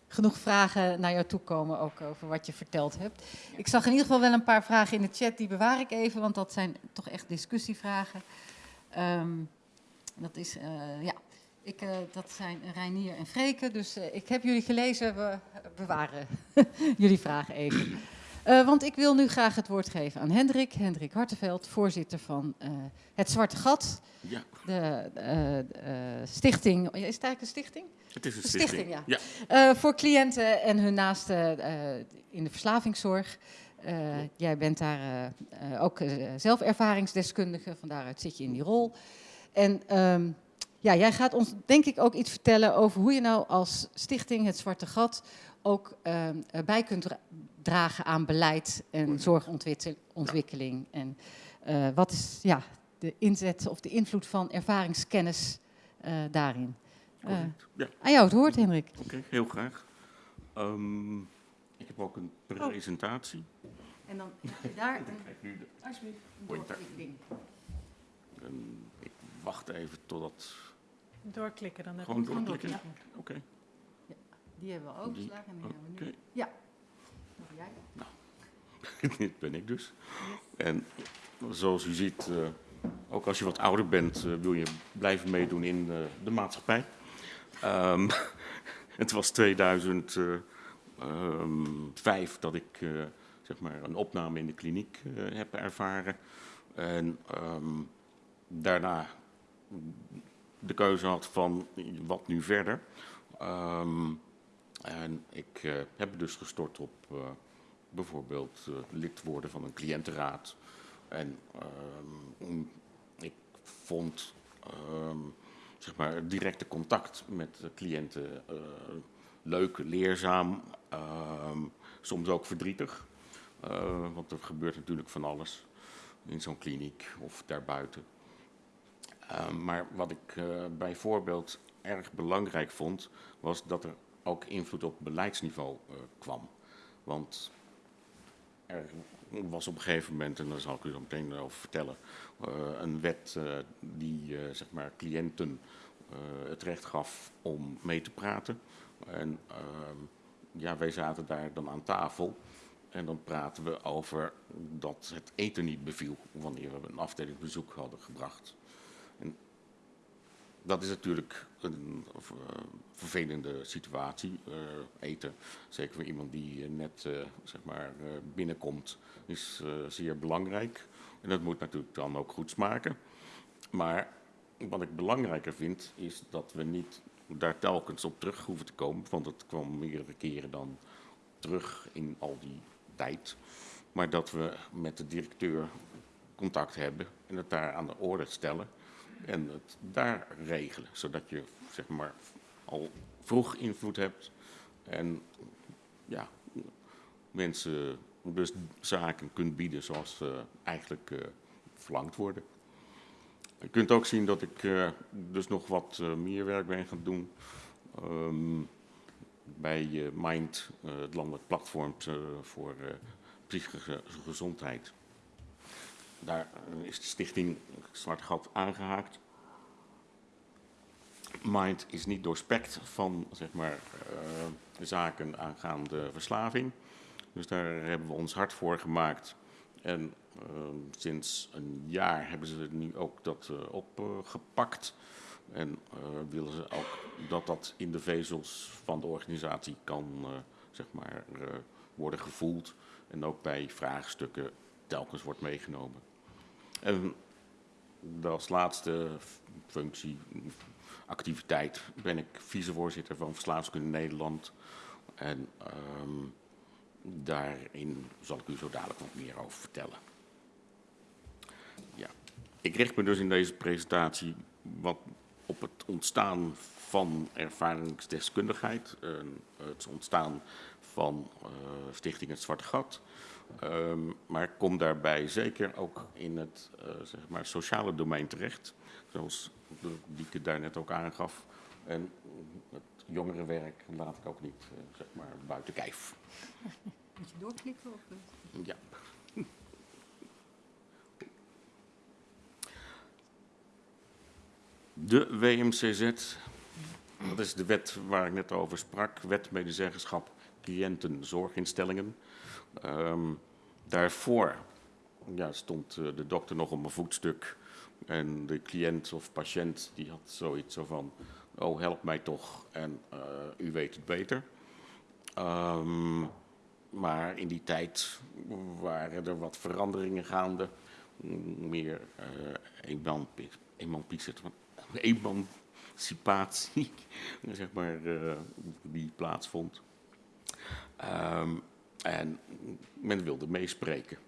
genoeg vragen naar jou toe komen, ook over wat je verteld hebt. Ik zag in ieder geval wel een paar vragen in de chat, die bewaar ik even, want dat zijn toch echt discussievragen. Um, dat is, ja, ik, dat zijn Reinier en Freke, dus ik heb jullie gelezen, we bewaren jullie vragen even. Uh, want ik wil nu graag het woord geven aan Hendrik, Hendrik Hartenveld, voorzitter van uh, Het Zwarte Gat. Ja. De uh, stichting, is het eigenlijk een stichting? Het is een stichting, stichting ja. voor cliënten en hun naasten in de verslavingszorg. Jij bent daar ook zelf ervaringsdeskundige, van daaruit zit je in die rol. En um, ja, jij gaat ons denk ik ook iets vertellen over hoe je nou als stichting Het Zwarte Gat ook ehm, bij kunt dragen aan beleid en zorgontwikkeling. En uh, wat is ja, de inzet of de invloed van ervaringskennis uh, daarin? Uh, ja. Aan jou het woord, Hendrik. Oké, okay, heel graag. Um, ik heb ook een presentatie. Oh. En dan heb je daar een, alsjeblieft, een ding. En ik wacht even totdat... Doorklikken, dan heb Gewoon doorklikken? Ja. Oké. Okay. Ja, die hebben we overgeslagen en die hebben we nu. Okay. Ja. Nou, dit ben ik dus. En zoals u ziet, uh, ook als je wat ouder bent, uh, wil je blijven meedoen in uh, de maatschappij. Um, het was 2005 um, dat ik zeg maar een opname in de kliniek heb ervaren. En um, daarna de keuze had van wat nu verder. En ik heb dus gestort op bijvoorbeeld uh, lid worden van een cliëntenraad. En ehm, ik vond um, zeg maar directe contact met cliënten leuk, leerzaam, um, soms ook verdrietig. want er gebeurt natuurlijk van alles in zo'n kliniek of daarbuiten. maar wat ik bijvoorbeeld erg belangrijk vond, was dat er ook invloed op beleidsniveau kwam. Want er was op een gegeven moment, en daar zal ik u zo meteen over vertellen, uh, een wet uh, die zeg maar cliënten het recht gaf om mee te praten. En ehm, ja, wij zaten daar dan aan tafel. En dan praten we over dat het eten niet beviel wanneer we een afdelingsbezoek hadden gebracht. Dat is natuurlijk een uh, vervelende situatie. Uh, eten, zeker voor iemand die uh, net zeg maar, binnenkomt, is zeer belangrijk. En dat moet natuurlijk dan ook goed smaken. Maar wat ik belangrijker vind, is dat we niet daar telkens op terug hoeven te komen. Want het kwam meerdere keren dan terug in al die tijd. Maar dat we met de directeur contact hebben en het daar aan de orde stellen en het daar regelen, zodat je zeg maar al vroeg invloed hebt en ja, mensen dus zaken kunt bieden zoals ze eigenlijk uh, verlangd worden. Je kunt ook zien dat ik uh, dus nog wat meer werk ben gaan doen. Um, bij eh, Mind, eh, het landelijk platform eh, voor eh, psychische gezondheid. Daar is de stichting Zwart Gat aangehaakt. Mind is niet doorspekt van zeg maar, eh, zaken aangaande verslaving. Dus daar hebben we ons hard voor gemaakt. En eh, sinds een jaar hebben ze nu ook dat eh, opgepakt. En eh, willen ze ook dat dat in de vezels van de organisatie kan zeg maar, worden gevoeld. En ook bij vraagstukken telkens wordt meegenomen. En als laatste functie, activiteit, ben ik vicevoorzitter van Verslaafskunde Nederland. En ehm, daarin zal ik u zo dadelijk wat meer over vertellen. Ja. Ik richt me dus in deze presentatie wat op het ontstaan van ervaringsdeskundigheid, en het ontstaan van eh, Stichting Het Zwarte Gat. Ehm, maar kom daarbij zeker ook in het eh, zeg maar sociale domein terecht, zoals Dieke daar net ook aangaf. En het jongerenwerk laat ik ook niet eh, zeg maar buiten kijf. Moet je doorklikken of Ja. De WMCZ, dat is de wet waar ik net over sprak, wet medezeggenschap cliëntenzorginstellingen. Ehm daarvoor ja, stond eh, de dokter nog op een voetstuk en de cliënt of patiënt die had zoiets zo van, oh help mij toch en eh, u weet het beter. Ehm, maar in die tijd waren er wat veranderingen gaande. Meer emanci- emancipatie, zeg maar, die plaatsvond. Ehm, en men wilde meespreken.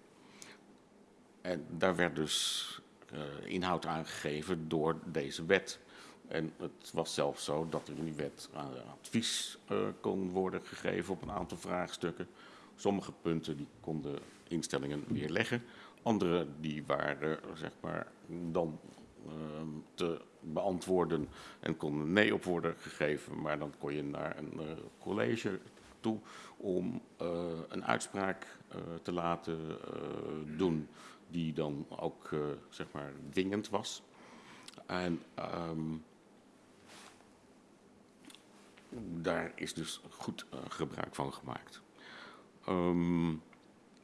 En daar werd dus eh, inhoud aangegeven door deze wet. En het was zelfs zo dat er in die wet eh, advies eh, kon worden gegeven op een aantal vraagstukken. Sommige punten die konden instellingen weerleggen. Andere die waren zeg maar, dan ehm, te beantwoorden en konden nee op worden gegeven. Maar dan kon je naar een college toe om eh, een uitspraak eh, te laten eh, doen die dan ook zeg maar dwingend was. En ehm, daar is dus goed gebruik van gemaakt. Ehm,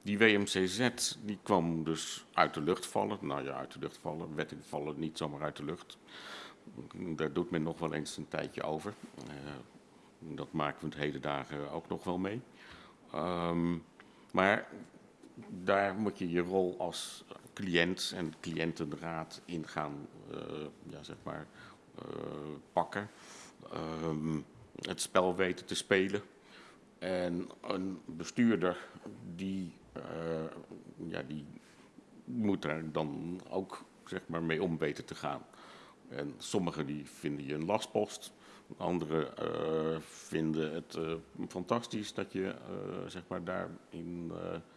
die WMCZ die kwam dus uit de lucht vallen. Nou ja, uit de lucht vallen. Wetten vallen niet zomaar uit de lucht. Daar doet men nog wel eens een tijdje over. Dat maken we het hele dagen ook nog wel mee. Ehm, maar daar moet je je rol als cliënt en cliëntenraad in gaan eh, ja, zeg maar, eh, pakken. Ehm, het spel weten te spelen. En een bestuurder die, eh, ja, die moet daar dan ook zeg maar, mee om weten te gaan. En sommigen die vinden je een lastpost. Anderen eh, vinden het eh, fantastisch dat je eh, zeg maar daarin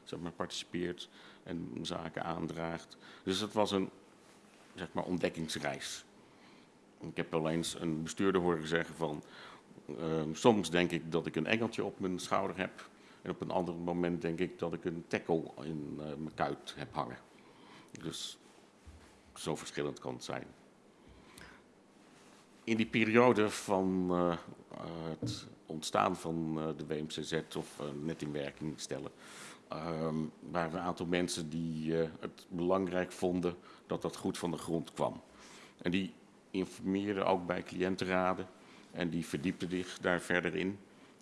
zeg maar participeert en zaken aandraagt. Dus het was een zeg maar, ontdekkingsreis. Ik heb wel eens een bestuurder horen zeggen van... eh, soms denk ik dat ik een engeltje op mijn schouder heb... en op een ander moment denk ik dat ik een tackle in mijn kuit heb hangen. Dus zo verschillend kan het zijn in die periode van uh, het ontstaan van uh, de WMCZ of uh, net in werking stellen, um, waren een aantal mensen die het belangrijk vonden dat dat goed van de grond kwam. En die informeerden ook bij cliëntenraden en die verdiepten zich daar verder in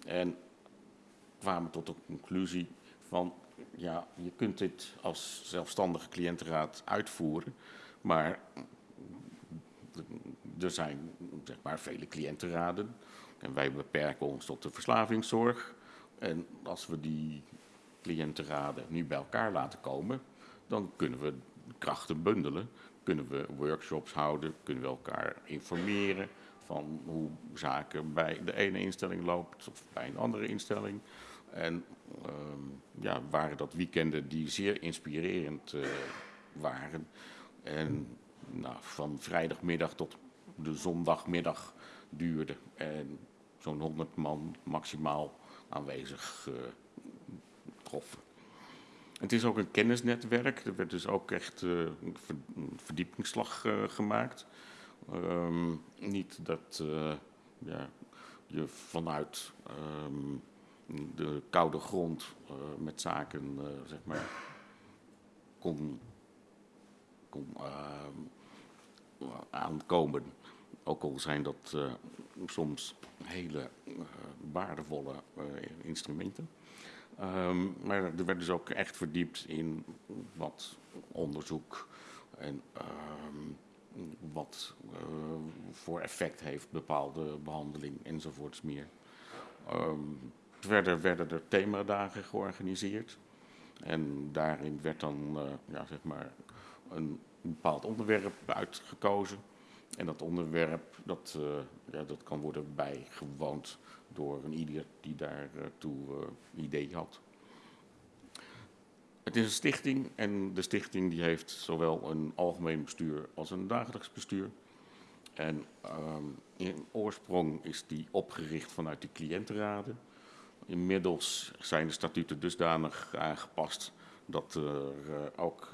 en kwamen tot de conclusie van ja, je kunt dit als zelfstandige cliëntenraad uitvoeren, maar er zijn zeg maar, vele cliëntenraden en wij beperken ons tot de verslavingszorg. En als we die cliëntenraden nu bij elkaar laten komen, dan kunnen we krachten bundelen. Kunnen we workshops houden, kunnen we elkaar informeren van hoe zaken bij de ene instelling loopt of bij een andere instelling. En um, ja, waren dat weekenden die zeer inspirerend uh, waren. En nou, van vrijdagmiddag tot de zondagmiddag duurde. En zo'n 100 man maximaal aanwezig uh, troffen. Het is ook een kennisnetwerk. Er werd dus ook echt uh, een verdiepingsslag uh, gemaakt. Um, niet dat ja, je vanuit um, de koude grond met zaken zeg maar, kon, kon aankomen. Ook al zijn dat uh, soms hele uh, waardevolle uh, instrumenten. Um, maar er werd dus ook echt verdiept in wat onderzoek en um, wat voor effect heeft bepaalde behandeling enzovoorts meer. Um, verder werden er themadagen georganiseerd. En daarin werd dan ja, zeg maar een bepaald onderwerp uitgekozen. En dat onderwerp dat, uh, ja, dat kan worden bijgewoond door een ieder die daartoe uh, uh, idee had. Het is een stichting en de stichting die heeft zowel een algemeen bestuur als een dagelijks bestuur. En um, in oorsprong is die opgericht vanuit de cliëntenraden. Inmiddels zijn de statuten dusdanig aangepast dat er uh, ook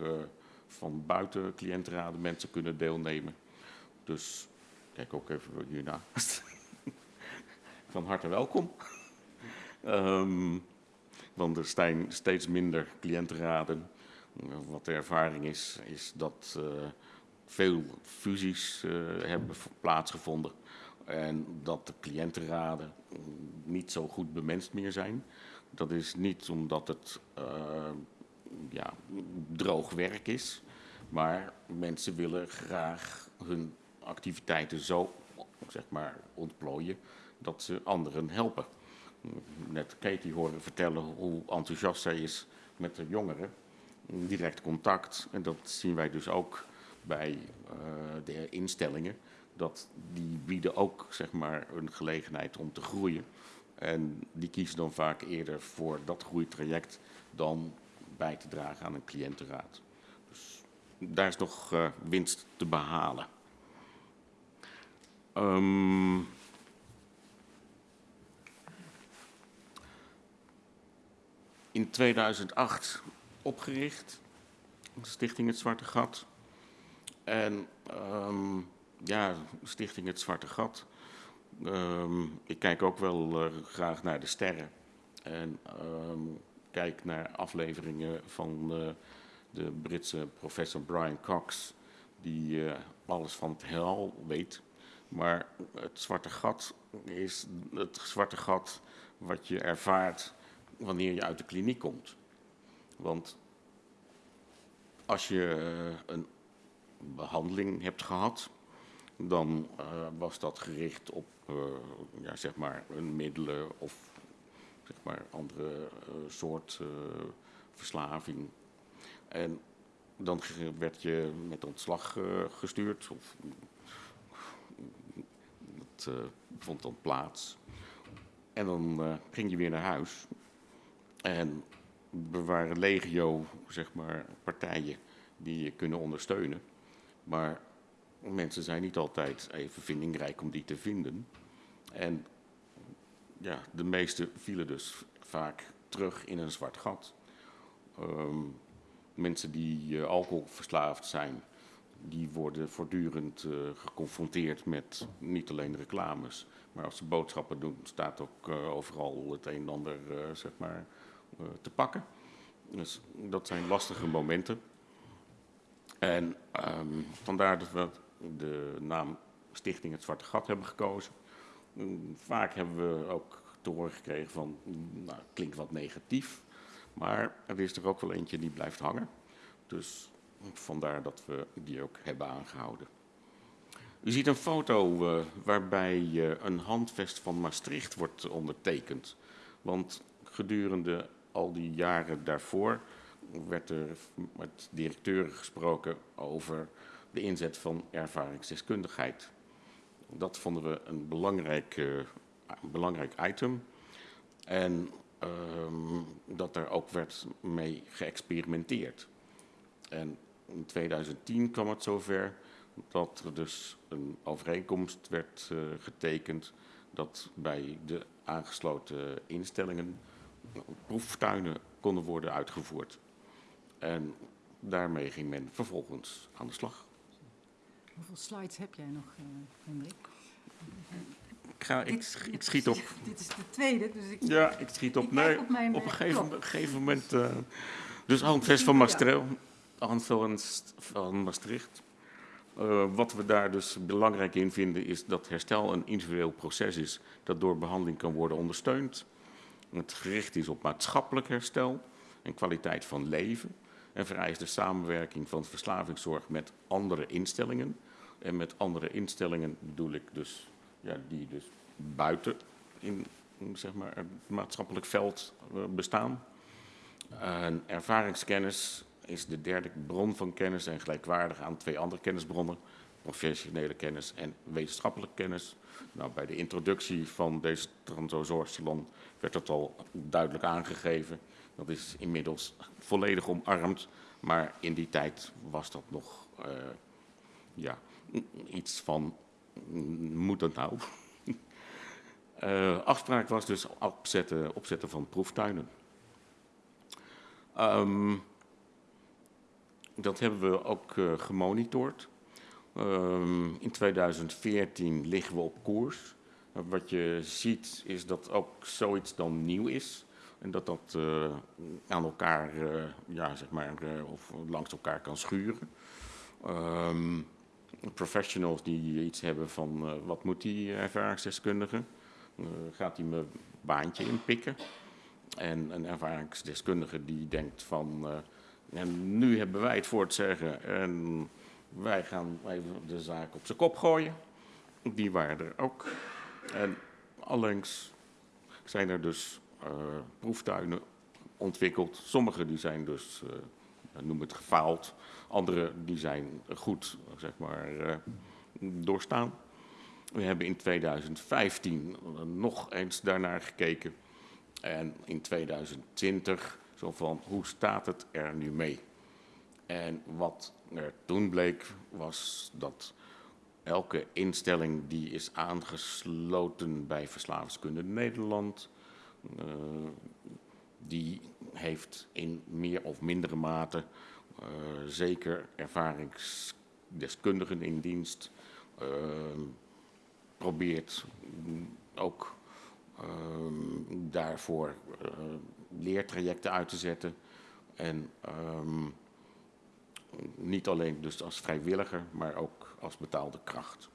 van buiten cliëntenraden mensen kunnen deelnemen. Dus kijk ook even hiernaast. Van harte welkom. Um, want er zijn steeds minder cliëntenraden. Wat de ervaring is, is dat uh, veel fusies uh, hebben plaatsgevonden. En dat de cliëntenraden niet zo goed bemenst meer zijn. Dat is niet omdat het uh, ja, droog werk is. Maar mensen willen graag hun activiteiten zo zeg maar, ontplooien dat ze anderen helpen. Net Katie horen vertellen hoe enthousiast zij is met de jongeren. Direct contact. En dat zien wij dus ook bij uh, de instellingen. Dat die bieden ook zeg maar, een gelegenheid om te groeien. En die kiezen dan vaak eerder voor dat groeitraject dan bij te dragen aan een cliëntenraad. Dus daar is nog uh, winst te behalen. Um, in 2008 opgericht, Stichting Het Zwarte Gat. En um, ja, Stichting Het Zwarte Gat. Um, ik kijk ook wel uh, graag naar de sterren. En kijk naar afleveringen van uh, de Britse professor Brian Cox, die uh, alles van het heelal weet. Maar het zwarte gat is het zwarte gat wat je ervaart wanneer je uit de kliniek komt. Want als je uh, een behandeling hebt gehad, dan uh, was dat gericht op uh, ja, zeg maar een middelen of zeg maar andere soort verslaving. En dan werd je met ontslag gestuurd of uh, vond dan plaats. En dan uh, ging je weer naar huis. En er waren legio, zeg maar, partijen die je kunnen ondersteunen. Maar mensen zijn niet altijd even vindingrijk om die te vinden. En ja, de meeste vielen dus vaak terug in een zwart gat. Um, mensen die uh, alcoholverslaafd zijn, die worden voortdurend uh, geconfronteerd met niet alleen reclames, maar als ze boodschappen doen, staat ook uh, overal het een en ander uh, zeg maar, te pakken. Dus dat zijn lastige momenten. En um, vandaar dat we de naam Stichting Het Zwarte Gat hebben gekozen. Um, vaak hebben we ook te horen gekregen van, nou, klinkt wat negatief, maar er is er ook wel eentje die blijft hangen. Dus Vandaar dat we die ook hebben aangehouden. U ziet een foto uh, waarbij uh, een handvest van Maastricht wordt ondertekend. Want gedurende al die jaren daarvoor werd er met directeuren gesproken over de inzet van ervaringsdeskundigheid. Dat vonden we een belangrijk, een belangrijk item. En um, dat er ook werd mee geëxperimenteerd. En in 2010 kwam het zover dat er dus een overeenkomst werd uh, getekend dat bij de aangesloten instellingen proeftuinen konden worden uitgevoerd. En daarmee ging men vervolgens aan de slag. Hoeveel slides heb jij nog, uh, Hendrik? Ik, ga, ik, Dit- ik schiet op. Dit is de tweede, dus ik... Ja, ik schiet op. Ik Nee, op mijn, op een eh, gegeven, moment. eh, dus Handvest van Maastricht. Handvest van Maastricht. Eh, wat we daar dus belangrijk in vinden, is dat herstel een individueel proces is dat door behandeling kan worden ondersteund. Het gericht is op maatschappelijk herstel en kwaliteit van leven. En vereist de samenwerking van verslavingszorg met andere instellingen. En met andere instellingen bedoel ik dus, ja, die dus buiten in zeg maar, het maatschappelijk veld eh, bestaan. En ervaringskennis is de derde bron van kennis en gelijkwaardig aan twee andere kennisbronnen, professionele kennis en wetenschappelijke kennis. Nou, bij de introductie van deze Transo-Zorgsalon werd dat al duidelijk aangegeven. Dat is inmiddels volledig omarmd, maar in die tijd was dat nog eh, ja, iets van, moet dat nou? Eh, afspraak was dus opzetten, opzetten van proeftuinen. Ehm, dat hebben we ook eh, gemonitord. Ehm, in 2014 liggen we op koers. Uh, wat je ziet is dat ook zoiets dan nieuw is. En dat dat eh, aan elkaar, eh, ja, zeg maar, eh, of langs elkaar kan schuren. Ehm, professionals die iets hebben van eh, wat moet die ervaringsdeskundige? Eh, gaat hij mijn baantje inpikken? En een ervaringsdeskundige die denkt van, eh, en nu hebben wij het voor het zeggen en wij gaan even de zaak op zijn kop gooien. Die waren er ook. En allengs zijn er dus eh, proeftuinen ontwikkeld. Sommige die zijn dus, uh, noem het gefaald. Andere die zijn goed, zeg maar, uh, doorstaan. We hebben in 2015 nog eens daarnaar gekeken. En in 2020 van, hoe staat het er nu mee? En wat er toen bleek, was dat elke instelling die is aangesloten bij Verslavingskunde Nederland, uh, die heeft in meer of mindere mate uh, zeker ervaringsdeskundigen in dienst, uh, probeert ook daarvoor leertrajecten uit te zetten. En um, niet alleen dus als vrijwilliger, maar ook als betaalde kracht.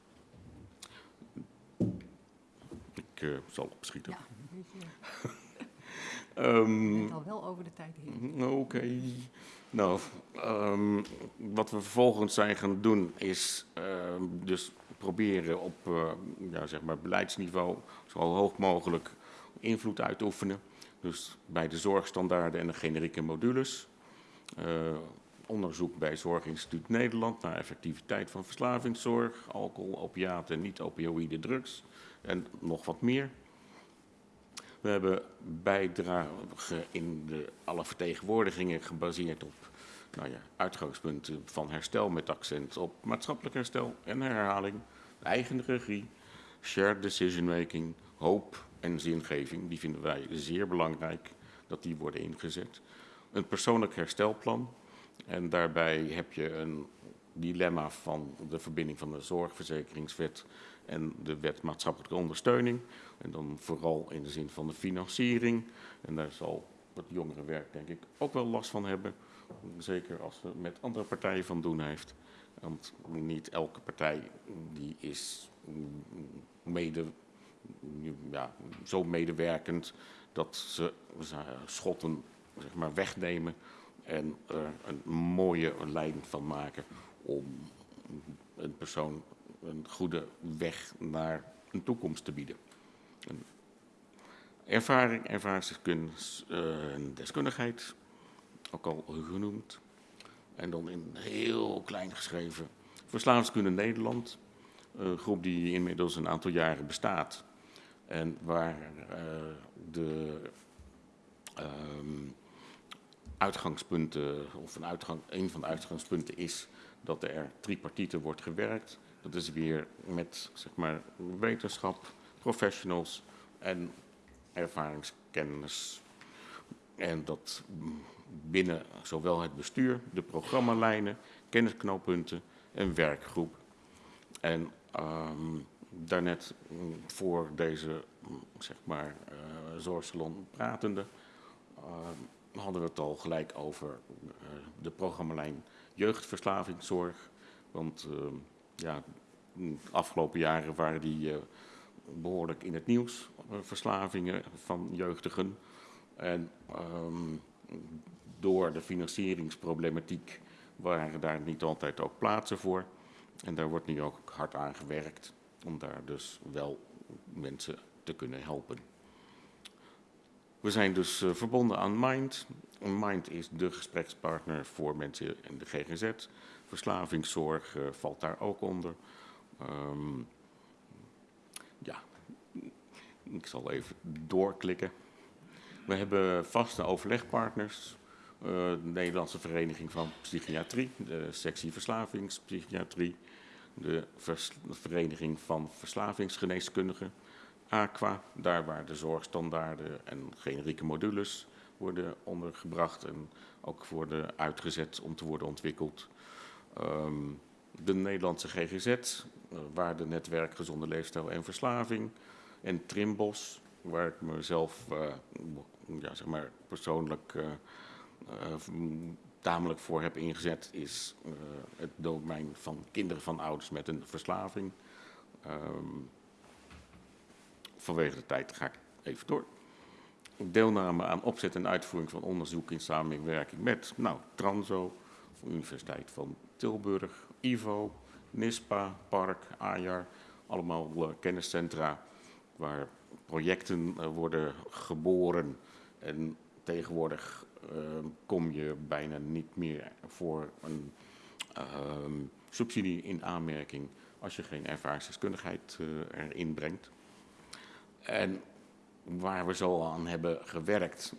Ik uh, zal opschieten. Ja, um, Je bent al wel over de tijd heen. Oké. Okay. Nou, um, wat we vervolgens zijn gaan doen is uh, dus proberen op uh, ja, zeg maar beleidsniveau zo hoog mogelijk invloed uit te oefenen. Dus bij de zorgstandaarden en de generieke modules. Uh, onderzoek bij Zorginstituut Nederland naar effectiviteit van verslavingszorg, alcohol, opiaten en niet-opioïde drugs en nog wat meer. We hebben bijdrage in de, alle vertegenwoordigingen gebaseerd op nou ja, uitgangspunten van herstel met accent op maatschappelijk herstel en herhaling, eigen regie, shared decision making, hoop zingeving. Die vinden wij zeer belangrijk dat die worden ingezet. Een persoonlijk herstelplan. En daarbij heb je een dilemma van de verbinding van de zorgverzekeringswet en de wet maatschappelijke ondersteuning. En dan vooral in de zin van de financiering. En daar zal het jongerenwerk denk ik ook wel last van hebben. Zeker als het met andere partijen van doen heeft. Want niet elke partij die is mede, ja, zo medewerkend dat ze schotten zeg maar, wegnemen en er een mooie lijn van maken om een persoon een goede weg naar een toekomst te bieden. Een ervaring, ervaringsdeskundigheid, ook al genoemd. En dan in heel klein geschreven Verslavingskunde Nederland, een groep die inmiddels een aantal jaren bestaat. En waar uh, de um, uitgangspunten, of een, uitgang, een van de uitgangspunten is dat er tripartite wordt gewerkt. Dat is weer met zeg maar, wetenschap, professionals en ervaringskennis. En dat binnen zowel het bestuur, de programmalijnen, kennisknooppunten en werkgroep. En um, daarnet mm, voor deze mm, zeg maar, uh, zorgsalon pratende, uh, hadden we het al gelijk over uh, de programmalijn jeugdverslavingszorg. Want ja, de afgelopen jaren waren die behoorlijk in het nieuws, verslavingen van jeugdigen. En um, door de financieringsproblematiek waren daar niet altijd ook plaatsen voor. En daar wordt nu ook hard aan gewerkt om daar dus wel mensen te kunnen helpen. We zijn dus uh, verbonden aan Mind. Mind is de gesprekspartner voor mensen in de GGZ. Verslavingszorg uh, valt daar ook onder. Um, ja, ik zal even doorklikken. We hebben vaste overlegpartners. Uh, de Nederlandse Vereniging van Psychiatrie, de sectie Verslavingspsychiatrie, de Vereniging van Verslavingsgeneeskundigen, AQUA, daar waar de zorgstandaarden en generieke modules worden ondergebracht en ook worden uitgezet om te worden ontwikkeld. Um, de Nederlandse GGZ, uh, Waardenetwerk Gezonde Leefstijl en Verslaving, en Trimbos, waar ik mezelf uh, ja, zeg maar persoonlijk uh, tamelijk voor heb ingezet, is uh, het domein van kinderen van ouders met een verslaving. Um, vanwege de tijd ga ik even door. Deelname aan opzet en uitvoering van onderzoek in samenwerking met nou, Transo, Universiteit van Tilburg, IVO, NISPA, Park, AJAR, allemaal uh, kenniscentra waar projecten uh, worden geboren en tegenwoordig kom je bijna niet meer voor een uh, subsidie in aanmerking als je geen ervaringsdeskundigheid uh, erin brengt. En waar we zo aan hebben gewerkt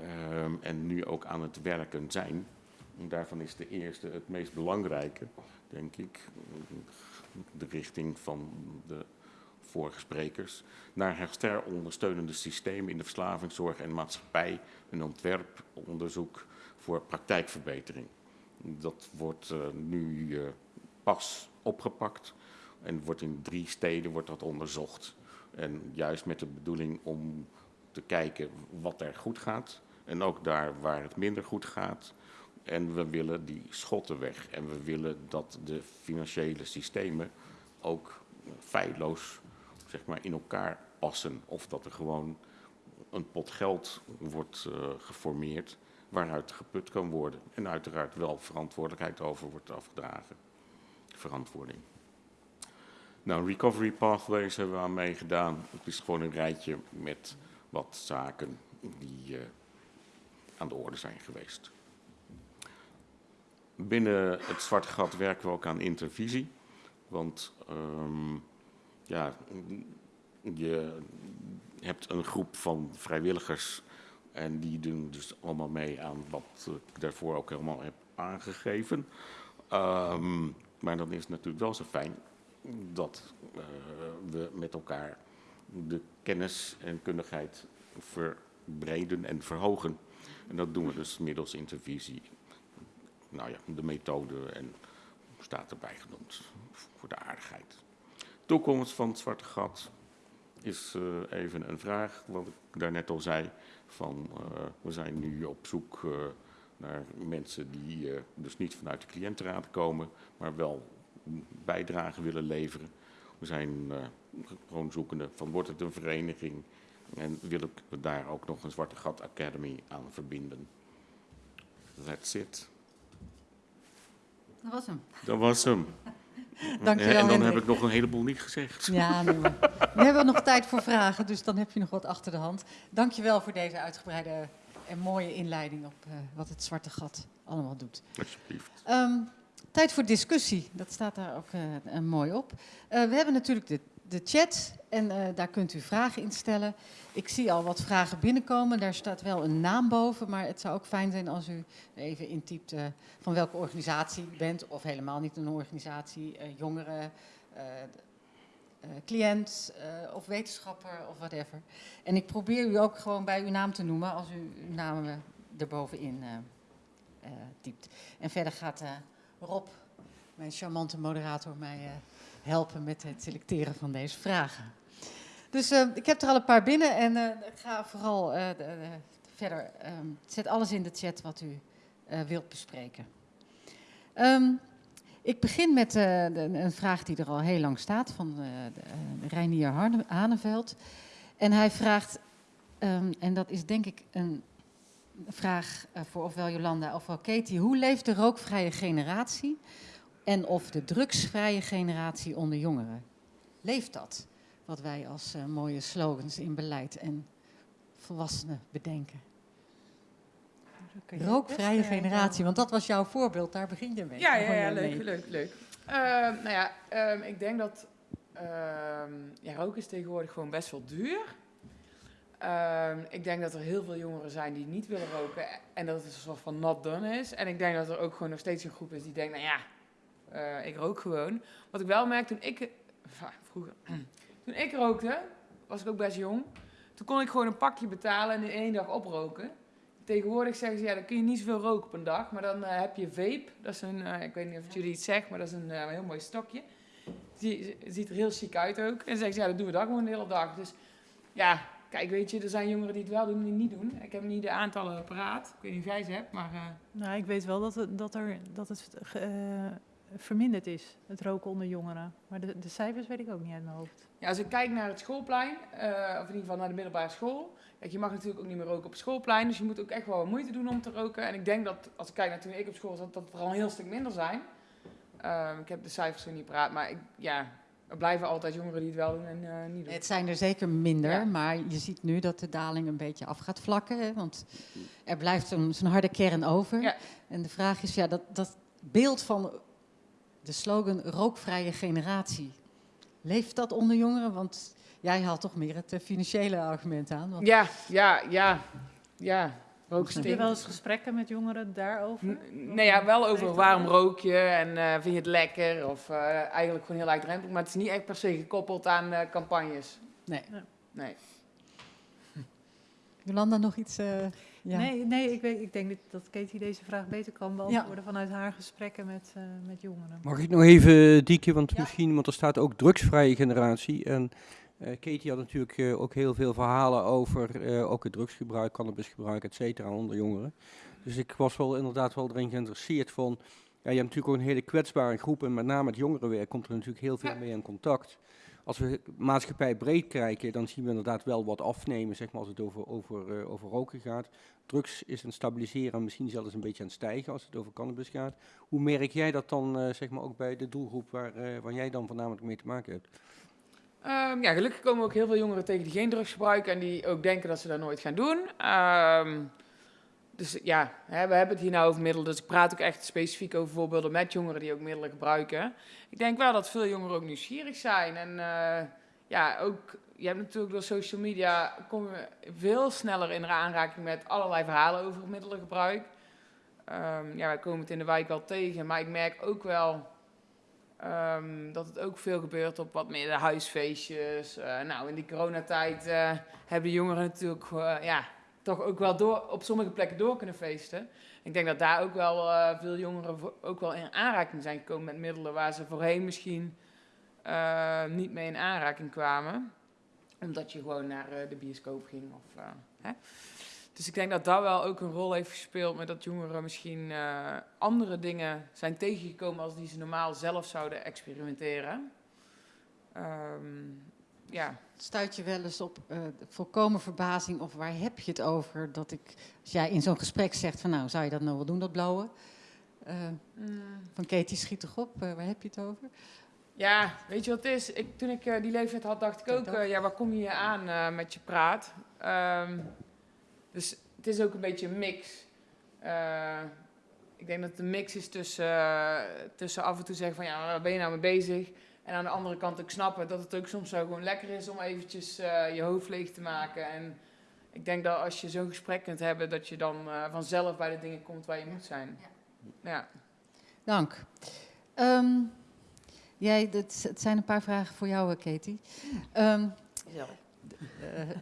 uh, en nu ook aan het werken zijn, daarvan is de eerste het meest belangrijke, denk ik, de richting van de vorige sprekers, naar herstellondersteunende systemen in de verslavingszorg en maatschappij, een ontwerponderzoek voor praktijkverbetering. Dat wordt uh, nu uh, pas opgepakt en wordt in drie steden wordt dat onderzocht. En juist met de bedoeling om te kijken wat er goed gaat en ook daar waar het minder goed gaat. En we willen die schotten weg en we willen dat de financiële systemen ook feilloos zeg maar, in elkaar passen. Of dat er gewoon een pot geld wordt uh, geformeerd waaruit geput kan worden. En uiteraard wel verantwoordelijkheid over wordt afgedragen. Verantwoording. Nou, Recovery Pathways hebben we aan meegedaan. Het is gewoon een rijtje met wat zaken die uh, aan de orde zijn geweest. Binnen het Zwarte Gat werken we ook aan intervisie. Want um, ja, je hebt een groep van vrijwilligers en die doen dus allemaal mee aan wat ik daarvoor ook helemaal heb aangegeven. Um, maar dan is het natuurlijk wel zo fijn dat uh, we met elkaar de kennis en kundigheid verbreden en verhogen. En dat doen we dus middels intervisie. Nou ja, de methode en staat erbij genoemd voor de aardigheid. Toekomst van het zwarte gat is uh, even een vraag, wat ik daarnet al zei. Van, uh, we zijn nu op zoek uh, naar mensen die dus niet vanuit de cliëntenraad komen, maar wel bijdrage willen leveren. We zijn gewoon zoekende van wordt het een vereniging en willen we daar ook nog een Zwarte Gat Academy aan verbinden. That's it. Dat was hem. Dat was hem. Dankjewel, en dan Hendrik. heb ik nog een heleboel niet gezegd. Ja, nee, maar we hebben nog tijd voor vragen, dus dan heb je nog wat achter de hand. Dankjewel voor deze uitgebreide en mooie inleiding op uh, wat het Zwarte Gat allemaal doet. Alsjeblieft. Um, tijd voor discussie, dat staat daar ook uh, uh, mooi op. we hebben natuurlijk de, de chat en uh, daar kunt u vragen in stellen. Ik zie al wat vragen binnenkomen, daar staat wel een naam boven, maar het zou ook fijn zijn als u even intypt uh, van welke organisatie u bent, of helemaal niet een organisatie, eh, cliënt eh, of wetenschapper of whatever. En ik probeer u ook gewoon bij uw naam te noemen als u uw naam eh, erbovenin eh eh, typt. En verder gaat eh, Rob, mijn charmante moderator, mij eh, helpen met het selecteren van deze vragen. Dus eh, ik heb er al een paar binnen en eh, ik ga vooral eh, de- de- verder. ehm, zet alles in de chat wat u wilt bespreken. Ehm, ik begin met een vraag die er al heel lang staat van Reinier Haneveld. En hij vraagt, ehm, en dat is denk ik een vraag voor ofwel Jolanda ofwel Katie. Hoe leeft de rookvrije generatie en of de drugsvrije generatie onder jongeren? Leeft dat? Wat wij als eh, mooie slogans in beleid en volwassenen bedenken. Rookvrije generatie, want dat was jouw voorbeeld, daar begin je mee. Ja, ja, ja leuk, leuk, leuk. Ehm, nou ja, ehm, ik denk dat ehm ja, roken is tegenwoordig gewoon best wel duur. Ik denk dat er heel veel jongeren zijn die niet willen roken en dat het een soort van not done is. En ik denk dat er ook gewoon nog steeds een groep is die denkt, nou ja, eh, ik rook gewoon. Wat ik wel merk toen ik, vroeger, toen ik rookte, was ik ook best jong. Toen kon ik gewoon een pakje betalen en in één dag oproken. Tegenwoordig zeggen ze, ja, dan kun je niet zoveel roken op een dag. Maar dan eh, heb je vape. Dat is een, eh, ik weet niet of jullie iets zegt, maar dat is een heel mooi stokje. Die ziet er heel chic uit ook. En dan zeggen ze, ja, dat doen we dat gewoon de hele dag. Dus ja, kijk, weet je, er zijn jongeren die het wel doen en die het niet doen. Ik heb niet de aantallen paraat. Ik weet niet of jij ze hebt, maar... Nou, ik weet wel dat het, dat er, dat het verminderd is, het roken onder jongeren. Maar de, de cijfers weet ik ook niet uit mijn hoofd. Ja, als ik kijk naar het schoolplein, eh, of in ieder geval naar de middelbare school. Kijk, je mag natuurlijk ook niet meer roken op het schoolplein, dus je moet ook echt wel wat moeite doen om te roken. En ik denk dat, als ik kijk naar toen ik op school zat, dat het er al een heel stuk minder zijn. Ehm, ik heb de cijfers zo niet praat, maar ik, ja, er blijven altijd jongeren die het wel doen en eh, niet doen. Het zijn er zeker minder, Ja. maar je ziet nu dat de daling een beetje af gaat vlakken. Hè, want er blijft zo'n zo'n harde kern over. Ja. En de vraag is, ja, dat, dat beeld van de slogan rookvrije generatie, leeft dat onder jongeren? Want jij haalt toch meer het eh, financiële argument aan. Want Ja, ja, ja, ja. Heb je wel eens gesprekken met jongeren daarover? N- Nee, ja, wel over waarom rook je en eh, vind je het lekker of eh, eigenlijk gewoon heel laagdrempelig. Maar het is niet echt per se gekoppeld aan eh, campagnes. Nee. Nee. Jolanda, nog iets? Eh, ja. Nee, nee ik, weet, ik denk dat, dat Katie deze vraag beter kan beantwoorden vanuit haar gesprekken met, eh, met jongeren. Mag ik nog even, Diekje, want Ja. misschien, want er staat ook drugsvrije generatie. En eh, Katie had natuurlijk eh, ook heel veel verhalen over eh, ook het drugsgebruik, cannabisgebruik, et cetera, onder jongeren. Dus ik was wel inderdaad wel erin geïnteresseerd van, ja, je hebt natuurlijk ook een hele kwetsbare groep en met name het jongerenwerk komt er natuurlijk heel veel Ja. mee in contact. Als we maatschappij breed kijken, dan zien we inderdaad wel wat afnemen, zeg maar, als het over, over, eh, over roken gaat. Drugs is het stabiliseren, misschien zelfs een beetje aan het stijgen als het over cannabis gaat. Hoe merk jij dat dan, eh, zeg maar, ook bij de doelgroep waar, eh, waar jij dan voornamelijk mee te maken hebt? Ehm, ja, gelukkig komen ook heel veel jongeren tegen die geen drugs gebruiken en die ook denken dat ze dat nooit gaan doen. Ehm, dus ja, hè, we hebben het hier nou over middelen, dus ik praat ook echt specifiek over voorbeelden met jongeren die ook middelen gebruiken. Ik denk wel dat veel jongeren ook nieuwsgierig zijn en eh, ja, ook, je hebt natuurlijk door social media, komen we veel sneller in aanraking met allerlei verhalen over middelengebruik. Ehm, ja, wij komen het in de wijk wel tegen, maar ik merk ook wel Ehm, dat het ook veel gebeurt op wat meer huisfeestjes. Eh, nou, in die coronatijd eh, hebben jongeren natuurlijk ja, toch ook wel door, op sommige plekken door kunnen feesten. Ik denk dat daar ook wel eh, veel jongeren ook wel in aanraking zijn gekomen met middelen waar ze voorheen misschien eh, niet mee in aanraking kwamen. Omdat je gewoon naar eh, de bioscoop ging. Of, hè? Dus ik denk dat dat wel ook een rol heeft gespeeld met dat jongeren misschien andere dingen zijn tegengekomen als die ze normaal zelf zouden experimenteren. Ehm, ja. Stuit je wel eens op eh, volkomen verbazing of waar heb je het over? Dat ik, als jij in zo'n gesprek zegt van nou, zou je dat nou wel doen, dat blowen? Eh, van Katie schiet toch op, eh, waar heb je het over? Ja, weet je wat het is? Ik, toen ik die leeftijd had, dacht ik ook, ja, waar kom je hier aan met je praat? Ehm, dus het is ook een beetje een mix. Ik denk dat het een mix is tussen, tussen af en toe zeggen van, ja, waar ben je nou mee bezig? En aan de andere kant ook snappen dat het ook soms zo gewoon lekker is om eventjes eh, je hoofd leeg te maken. En ik denk dat als je zo'n gesprek kunt hebben, dat je dan eh, vanzelf bij de dingen komt waar je moet zijn. Ja. Dank. Ehm, Jij, het, het zijn een paar vragen voor jou, eh, Katie. Um, uh,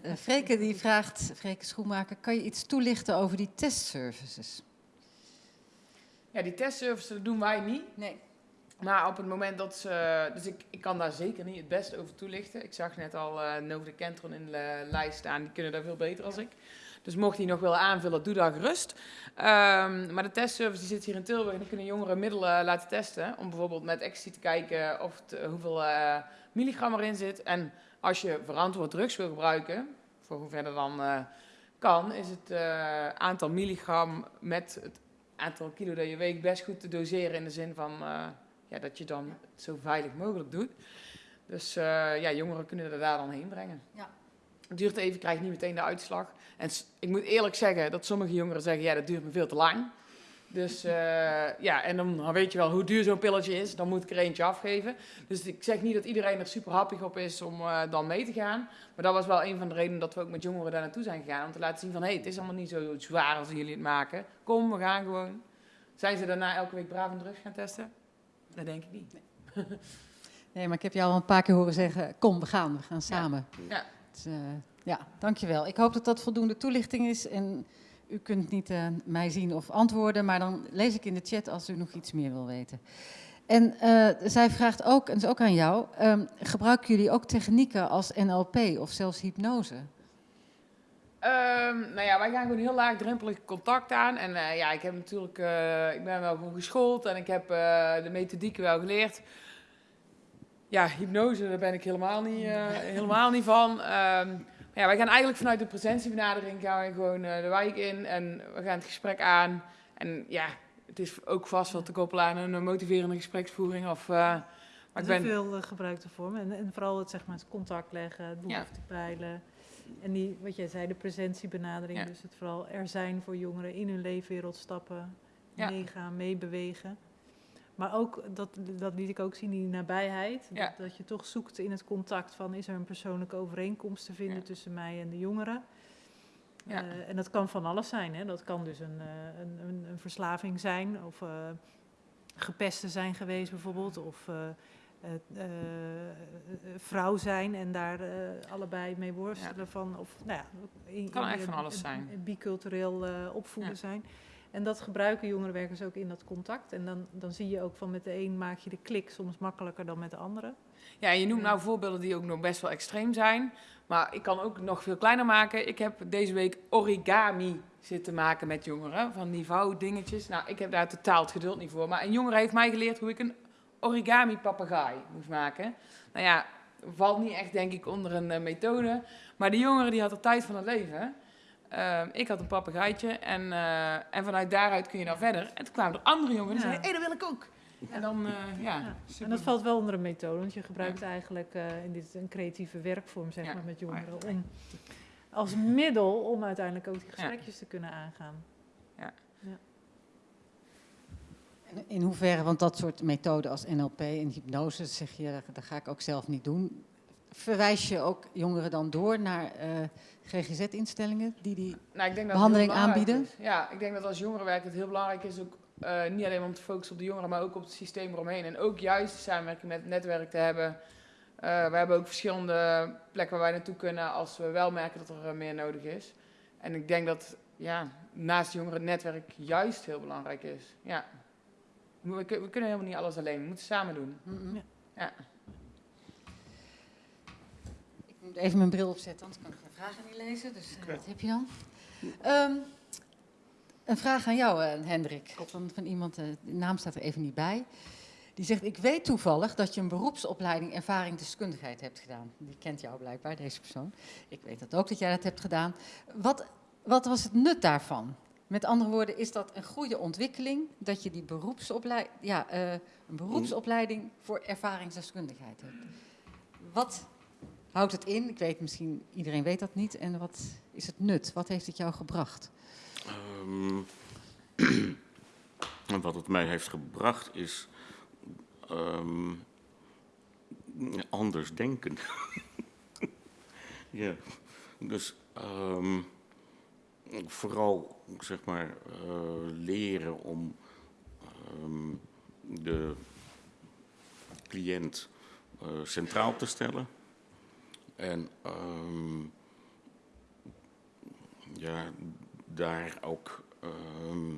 uh, Freke die vraagt, Freke Schoenmaker, kan je iets toelichten over die testservices? Ja, die testservices doen wij niet. Nee. Maar op het moment dat ze. Dus ik, ik kan daar zeker niet het beste over toelichten. Ik zag net al uh, Nova de Kentron in de lijst staan. Die kunnen daar veel beter als ik. Dus mocht hij nog willen aanvullen, doe dat gerust. Um, maar de testservice die zit hier in Tilburg. En dan kunnen jongeren middelen laten testen. Om bijvoorbeeld met ecstasy te kijken of het, hoeveel uh, milligram erin zit. En als je verantwoord drugs wil gebruiken, voor hoever dat dan kan, is het aantal milligram met het aantal kilo dat je weegt best goed te doseren. In de zin van ja, dat je dan het zo veilig mogelijk doet. Dus ja, jongeren kunnen er daar dan heen brengen. Ja. Het duurt even, krijg je niet meteen de uitslag. En ik moet eerlijk zeggen dat sommige jongeren zeggen, ja, dat duurt me veel te lang. Dus uh, ja, en dan weet je wel hoe duur zo'n pilletje is. Dan moet ik er eentje afgeven. Dus ik zeg niet dat iedereen er super happig op is om uh, dan mee te gaan. Maar dat was wel een van de redenen dat we ook met jongeren daar naartoe zijn gegaan. Om te laten zien van, hé, hey, het is allemaal niet zo zwaar als jullie het maken. Kom, we gaan gewoon. Zijn ze daarna elke week braaf en drugs gaan testen? Dat denk ik niet. Nee. nee, maar ik heb jou al een paar keer horen zeggen, kom, we gaan, we gaan samen. Ja. ja. Dus, uh, ja, dankjewel. Ik hoop dat dat voldoende toelichting is. En u kunt niet uh, mij zien of antwoorden, maar dan lees ik in de chat als u nog iets meer wil weten. En uh, zij vraagt ook, en dat is ook aan jou, um, gebruiken jullie ook technieken als NLP of zelfs hypnose? Um, nou ja, wij gaan gewoon heel laagdrempelig contact aan. En uh, ja, ik heb natuurlijk, ik ben wel gewoon geschoold en ik heb de methodieken wel geleerd. Ja, hypnose, daar ben ik helemaal niet, helemaal niet van. Um, ja, wij gaan eigenlijk vanuit de presentiebenadering gaan we gewoon de wijk in en we gaan het gesprek aan. En ja, het is ook vast wel te koppelen aan een motiverende gespreksvoering. Of, maar ik ben... veel gebruikte vorm. En, en, vooral het, zeg maar, het contact leggen, het behoefte ja. peilen. En die, wat jij zei, de presentiebenadering. Ja. Dus het vooral er zijn voor jongeren in hun leefwereld stappen, ja. meegaan, meebewegen. Maar ook, dat, dat liet ik ook zien, die nabijheid. Ja. Dat, dat, je toch zoekt in het contact van, is er een persoonlijke overeenkomst te vinden tussen mij en de jongeren? Ja. Uh, en dat kan van alles zijn. Hè? Dat kan dus een, uh, een, een, een, verslaving zijn, of uh, gepesten zijn geweest bijvoorbeeld, of vrouw zijn en daar allebei mee worstelen van. Of, nou ja, in, kan echt van alles zijn. Bicultureel opvoeden zijn. En dat gebruiken jongerenwerkers ook in dat contact. En dan, dan zie je ook van met de een maak je de klik soms makkelijker dan met de andere. Ja, je noemt nou voorbeelden die ook nog best wel extreem zijn. Maar ik kan ook nog veel kleiner maken. Ik heb deze week origami zitten maken met jongeren. Van die vouwdingetjes. Nou, ik heb daar totaal het geduld niet voor. Maar een jongere heeft mij geleerd hoe ik een origami papegaai moest maken. Nou ja, valt niet echt denk ik onder een uh, methode. Maar die jongere die had de tijd van het leven. Uh, ik had een papegaaitje en, uh, en vanuit daaruit kun je dan verder. En toen kwamen er andere jongeren die ja. zeiden, hé, dat wil ik ook. En dan, uh, ja. ja. En dat valt wel onder een methode, want je gebruikt eigenlijk in dit een creatieve werkvorm, zeg maar, met jongeren. Om, als middel om uiteindelijk ook die gesprekjes te kunnen aangaan. Ja. In hoeverre, want dat soort methoden als NLP en hypnose, zeg je, dat ga ik ook zelf niet doen. Verwijs je ook jongeren dan door naar GGZ-instellingen die die nou, ik denk dat behandeling aanbieden? Is. Ja, ik denk dat als jongerenwerk het heel belangrijk is, ook, uh, niet alleen om te focussen op de jongeren, maar ook op het systeem eromheen. En ook juist de samenwerking met het netwerk te hebben. Uh, we hebben ook verschillende plekken waar wij naartoe kunnen als we wel merken dat er meer nodig is. En ik denk dat ja, naast jongeren het netwerk juist heel belangrijk is. Ja. We, we kunnen helemaal niet alles alleen, we moeten samen doen. Mm -hmm. ja. Ik moet even mijn bril opzetten, anders kan ik geen vragen niet lezen. Dus uh, wat heb je dan? Um, een vraag aan jou, uh, Hendrik. Van, van iemand, uh, de naam staat er even niet bij. Die zegt, ik weet toevallig dat je een beroepsopleiding ervaring deskundigheid hebt gedaan. Die kent jou blijkbaar, deze persoon. Ik weet dat ook dat jij dat hebt gedaan. Wat, wat was het nut daarvan? Met andere woorden, is dat een goede ontwikkeling dat je die ja, uh, een beroepsopleiding voor ervaringsdeskundigheid hebt? Wat houdt het in? Ik weet misschien, iedereen weet dat niet. En wat is het nut? Wat heeft het jou gebracht? Um, wat het mij heeft gebracht is um, anders denken. ja, dus um, vooral zeg maar uh, leren om de cliënt eh, centraal te stellen. En ehm, ja, daar ook ehm,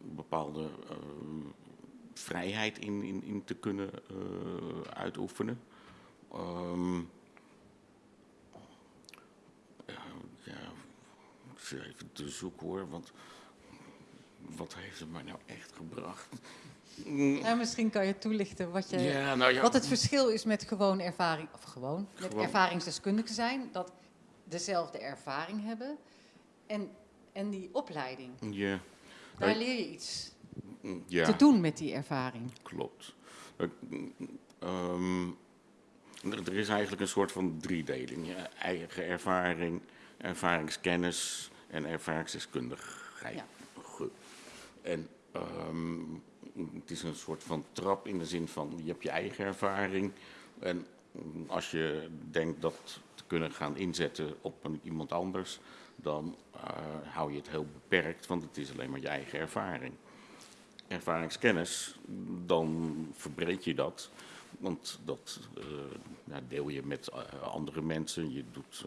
bepaalde ehm, vrijheid in, in, te kunnen eh, uitoefenen. Ehm, ja, ja, ik zit even te zoeken hoor, want wat heeft het mij nou echt gebracht? Misschien kan je toelichten wat, je, Ja, nou ja. wat het verschil is met gewoon ervaring, of gewoon, met Gewoon. ervaringsdeskundige zijn, dat dezelfde ervaring hebben en, en die opleiding. Ja, Daar Ja. leer je iets ja. te doen met die ervaring. Klopt. Eh, ehm, er, is eigenlijk een soort van driedeling. Ja, eigen ervaring, ervaringskennis en ervaringsdeskundigheid. Ja. En ehm, het is een soort van trap in de zin van je hebt je eigen ervaring. En als je denkt dat te kunnen gaan inzetten op een, iemand anders, dan eh, hou je het heel beperkt, want het is alleen maar je eigen ervaring ervaringskennis, dan verbreed je dat. Want dat eh, ja, deel je met eh, andere mensen. Je doet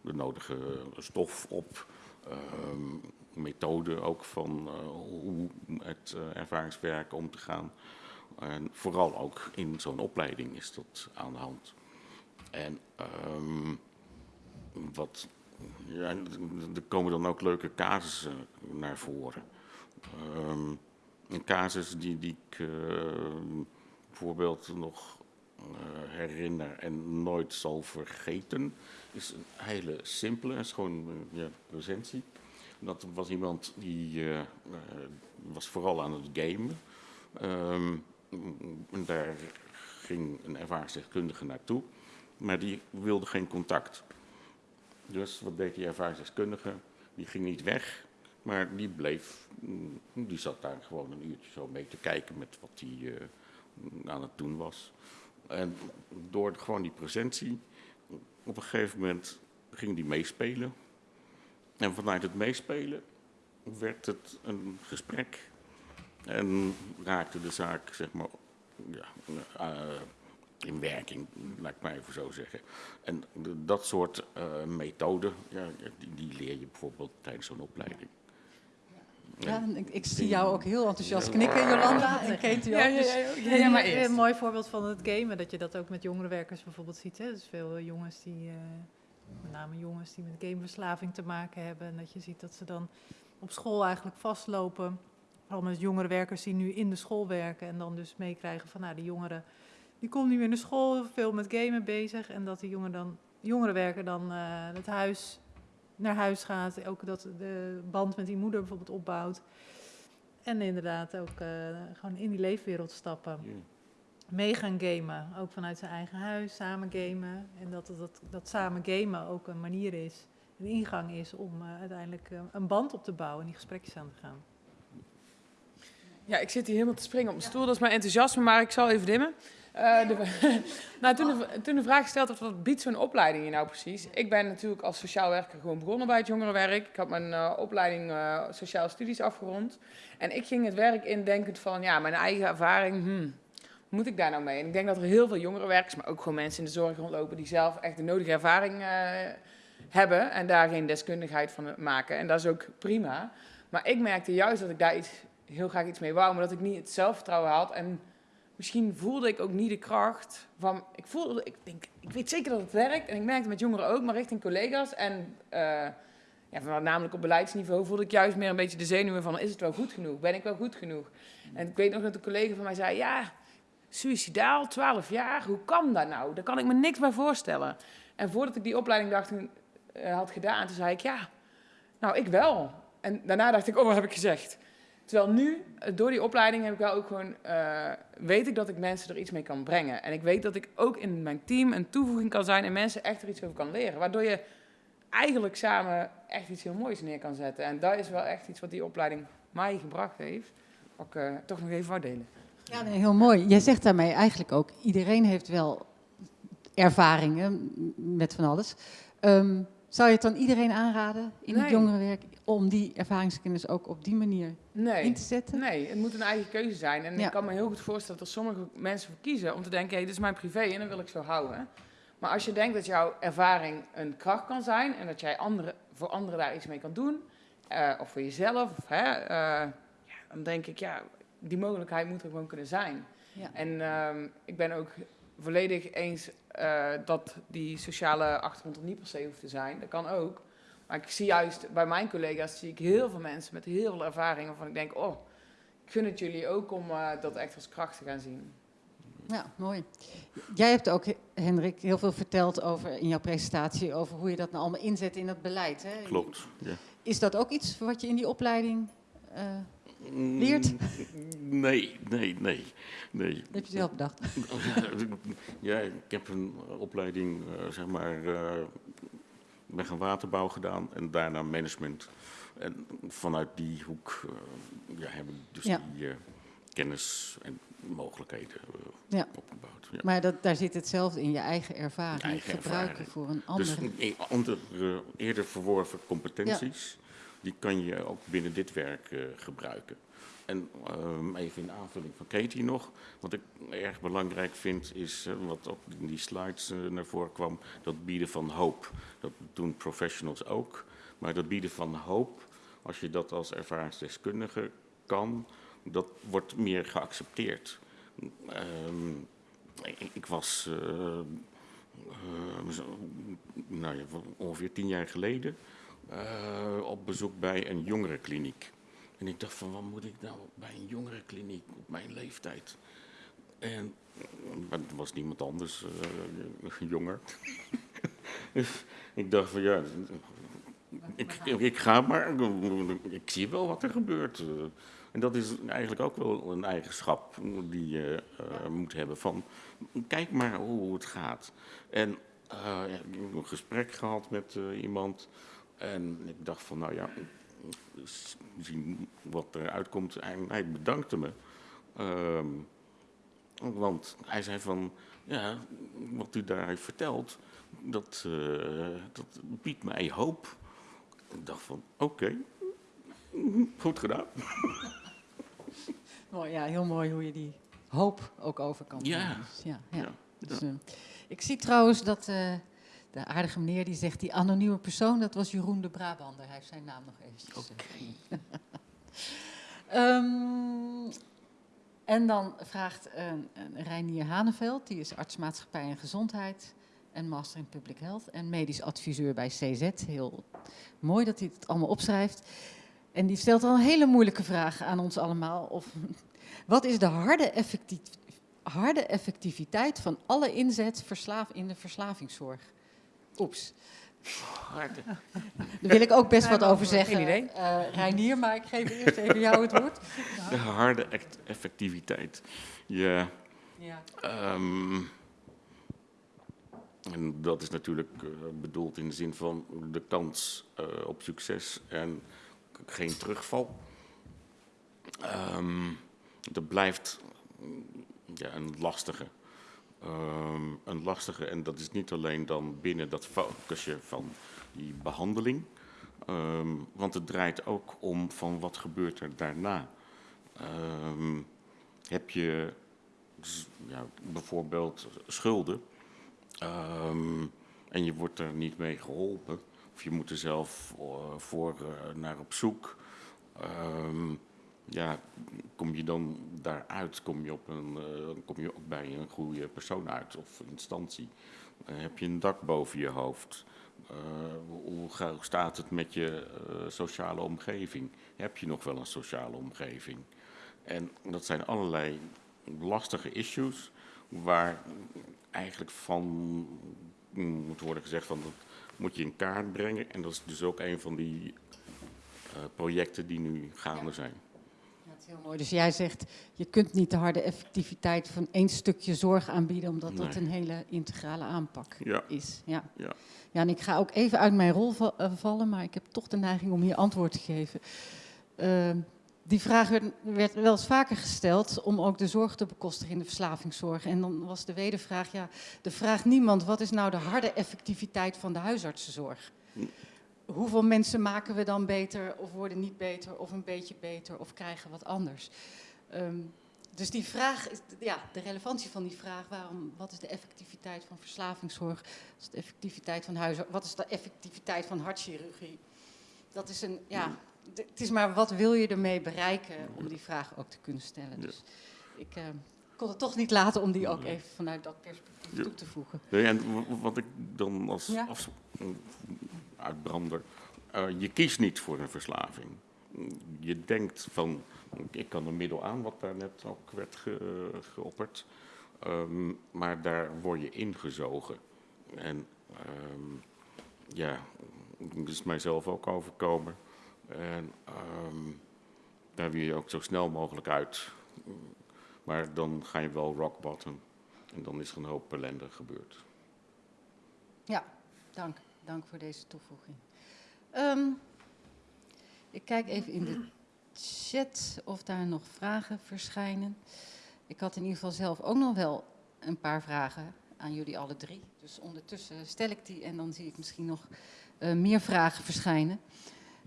de nodige stof op. ehm, methode ook van eh, hoe met eh, ervaringswerk om te gaan. En vooral ook in zo'n opleiding is dat aan de hand. En ehm, wat, ja, er komen dan ook leuke casussen naar voren. Ehm, een casus die, die ik bijvoorbeeld nog herinner en nooit zal vergeten, is een hele simpele, is gewoon eh, ja, presentie. Dat was iemand die eh, eh, was vooral aan het gamen. Ehm, daar ging een ervaringsdeskundige naartoe, maar die wilde geen contact. Dus wat deed die ervaringsdeskundige? Die ging niet weg, maar die bleef, die zat daar gewoon een uurtje zo mee te kijken met wat hij eh, aan het doen was. En door gewoon die presentie, op een gegeven moment ging die meespelen. En vanuit het meespelen werd het een gesprek. En raakte de zaak, zeg maar, ja, eh, in werking, laat ik maar even zo zeggen. En dat soort eh methoden, ja, die, die leer je bijvoorbeeld tijdens zo'n opleiding. Ja, en ik, ik zie jou ook heel enthousiast knikken, Jolanda. En Katie ook. Ja, ja, dus- ja, ja, ja, maar Een- eerst. Een mooi voorbeeld van het gamen, dat je dat ook met jongerenwerkers bijvoorbeeld ziet. Hè? Dus veel jongens die, eh, met name jongens die met gameverslaving te maken hebben. En dat je ziet dat ze dan op school eigenlijk vastlopen. Vooral met jongerenwerkers die nu in de school werken. En dan dus meekrijgen van, nou, die jongeren, die komt nu weer naar school, veel met gamen bezig. En dat die jongen dan, jongerenwerker dan eh, het huis, naar huis gaat. Ook dat de band met die moeder bijvoorbeeld opbouwt. En inderdaad ook eh, gewoon in die leefwereld stappen Ja. mee gaan gamen. Ook vanuit zijn eigen huis, samen gamen. En dat, dat, dat samen gamen ook een manier is, een ingang is om eh, uiteindelijk eh, een band op te bouwen en die gesprekjes aan te gaan. Ja, ik zit hier helemaal te springen op mijn stoel. Dat is mijn enthousiasme, maar ik zal even dimmen. Eh, nou, toen, de, toen vraag gesteld werd, wat biedt zo'n opleiding je nou precies? Ik ben natuurlijk als sociaal werker gewoon begonnen bij het jongerenwerk. Ik had mijn eh, opleiding eh, sociaal studies afgerond. En ik ging het werk in denkend van, ja, mijn eigen ervaring, hmm, moet ik daar nou mee? En ik denk dat er heel veel jongerenwerkers, maar ook gewoon mensen in de zorg rondlopen... die zelf echt de nodige ervaring hebben en daar geen deskundigheid van maken. En dat is ook prima. Maar ik merkte juist dat ik daar iets, heel graag iets mee wou, maar dat ik niet het zelfvertrouwen had. En misschien voelde ik ook niet de kracht van. Ik voelde, ik denk, ik weet zeker dat het werkt. En ik merkte met jongeren ook, maar richting collega's. En eh, ja, namelijk op beleidsniveau voelde ik juist meer een beetje de zenuwen van: is het wel goed genoeg? Ben ik wel goed genoeg? En ik weet nog dat een collega van mij zei: ja, suicidaal, 12 jaar, hoe kan dat nou? Daar kan ik me niks bij voorstellen. En voordat ik die opleiding dacht, eh, had gedaan, toen zei ik: ja, nou, ik wel. En daarna dacht ik: oh, wat heb ik gezegd? Terwijl nu, eh, door die opleiding, heb ik wel ook gewoon, eh, weet ik dat ik mensen er iets mee kan brengen. En ik weet dat ik ook in mijn team een toevoeging kan zijn en mensen echt er iets over kan leren. Waardoor je eigenlijk samen echt iets heel moois neer kan zetten. En dat is wel echt iets wat die opleiding mij gebracht heeft. Wat ik eh, toch nog even wou delen. Ja, heel mooi. Jij zegt daarmee eigenlijk ook, iedereen heeft wel ervaringen met van alles. Ehm, Zou je het dan iedereen aanraden in het jongerenwerk om die ervaringskennis ook op die manier Nee. in te zetten? Nee, het moet een eigen keuze zijn. En Ja. ik kan me heel goed voorstellen dat er sommige mensen voor kiezen om te denken, hé, dit is mijn privé en dat wil ik zo houden. Maar als je denkt dat jouw ervaring een kracht kan zijn en dat jij andere, voor anderen daar iets mee kan doen, eh, of voor jezelf, of, hè, eh, ja, dan denk ik, ja, die mogelijkheid moet er gewoon kunnen zijn. Ja. En ehm, ik ben ook volledig eens eh, dat die sociale achtergrond er niet per se hoeft te zijn. Dat kan ook. Maar ik zie juist bij mijn collega's zie ik heel veel mensen met heel veel ervaring waarvan ik denk, oh, ik gun het jullie ook om eh, dat echt als kracht te gaan zien. Ja, mooi. Jij hebt ook, Hendrik, heel veel verteld over in jouw presentatie over hoe je dat nou allemaal inzet in dat beleid. Hè? Klopt. Ja. Is dat ook iets wat je in die opleiding eh, Leert? Mm, Nee, nee, nee. nee. heb je zelf bedacht? Ja, ik heb een opleiding, eh, zeg maar, ik ben gaan waterbouw gedaan en daarna management. En vanuit die hoek ja, heb ik dus Ja. die kennis en mogelijkheden Ja. opgebouwd. Ja. Maar dat, daar zit hetzelfde in, je eigen ervaring Eigen gebruiken ervaring. voor een ander. Dus een andere, eerder verworven competenties, die kan je ook binnen dit werk eh, gebruiken. En ehm, even in aanvulling van Katie nog, wat ik erg belangrijk vind is, eh, wat in die slides eh, naar voren kwam, dat bieden van hoop. Dat doen professionals ook, maar dat bieden van hoop, als je dat als ervaringsdeskundige kan, dat wordt meer geaccepteerd. Ehm, ik, was nou ja, ongeveer tien jaar geleden eh, op bezoek bij een jongerenkliniek. En ik dacht van, wat moet ik nou bij een jongerenkliniek op mijn leeftijd? En er was niemand anders eh, jonger. ik dacht van, ja, ik, ik ga maar, ik zie wel wat er gebeurt. En dat is eigenlijk ook wel een eigenschap die je eh, moet hebben van, kijk maar hoe het gaat. En ik heb een gesprek gehad met iemand en ik dacht van, nou ja, zien wat eruit komt. En hij bedankte me. Ehm, want hij zei van, ja, wat u daar heeft verteld, dat, eh, dat biedt mij hoop. Ik dacht van, oké, goed gedaan. Mooi, ja, heel mooi hoe je die hoop ook over kan Ja. Dus ja, ja. Ja, Dus, eh, ik zie trouwens dat eh, de aardige meneer die zegt, die anonieme persoon, dat was Jeroen de Brabander. Hij heeft zijn naam nog eventjes. eh, Ehm, en dan vraagt een, een Reinier Haneveld, die is arts maatschappij en gezondheid en master in public health en medisch adviseur bij CZ. Heel mooi dat hij het allemaal opschrijft. En die stelt al een hele moeilijke vraag aan ons allemaal. Of, wat is de harde, effectief, harde effectiviteit van alle inzet verslaaf in de verslavingszorg? Oeps. Harde. Daar wil ik ook best wat over geen zeggen, idee. eh Reinier, maar ik geef eerst even jou het woord. De harde effectiviteit. Ja, Ja. Ehm, en dat is natuurlijk eh, bedoeld in de zin van de kans eh, op succes en geen terugval. Ehm, dat blijft mm, ja, een lastige. Ehm, een lastige, en dat is niet alleen dan binnen dat focusje van die behandeling. Ehm, want het draait ook om van wat gebeurt er daarna. Ehm, heb je ja, bijvoorbeeld schulden. En je wordt er niet mee geholpen. Of je moet er zelf eh, voor eh, naar op zoek. Ja, kom je dan daaruit? Kom je, op een, eh, kom je ook bij een goede persoon uit of instantie? Eh, heb je een dak boven je hoofd? Eh, hoe staat het met je sociale omgeving? Heb je nog wel een sociale omgeving? En dat zijn allerlei lastige issues waar eigenlijk van moet worden gezegd van dat moet je in kaart brengen. En dat is dus ook een van die projecten die nu gaande zijn. Is heel mooi. Dus jij zegt, je kunt niet de harde effectiviteit van één stukje zorg aanbieden, omdat dat een hele integrale aanpak Ja. is. Ja. Ja. ja, en ik ga ook even uit mijn rol eh, vallen, maar ik heb toch de neiging om hier antwoord te geven. Ehm, die vraag werd, werd wel eens vaker gesteld om ook de zorg te bekostigen in de verslavingszorg. En dan was de wedervraag, ja, de vraag niemand, wat is nou de harde effectiviteit van de huisartsenzorg? Hoeveel mensen maken we dan beter of worden niet beter of een beetje beter of krijgen wat anders? Ehm, dus die vraag, is, ja, de relevantie van die vraag, waarom, wat is de effectiviteit van verslavingszorg, wat is de effectiviteit van huizen, wat is de effectiviteit van hartchirurgie? Dat is een, ja, het is maar wat wil je ermee bereiken om die vraag ook te kunnen stellen. Dus ik eh, kon het toch niet laten om die ook even vanuit dat perspectief toe te voegen. Nee, en wat ik dan als Ja. Uitbrander, eh, je kiest niet voor een verslaving. Je denkt van, ik kan een middel aan, wat daar net ook werd ge, geopperd, Ehm, maar daar word je ingezogen. En ehm, ja, dat is mijzelf ook overkomen. En ehm, daar wil je ook zo snel mogelijk uit. Maar dan ga je wel rock bottom. En dan is er een hoop ellende gebeurd. Ja, dank. Dank voor deze toevoeging. Ehm, ik kijk even in de chat of daar nog vragen verschijnen. Ik had in ieder geval zelf ook nog wel een paar vragen aan jullie alle drie. Dus ondertussen stel ik die en dan zie ik misschien nog eh, meer vragen verschijnen.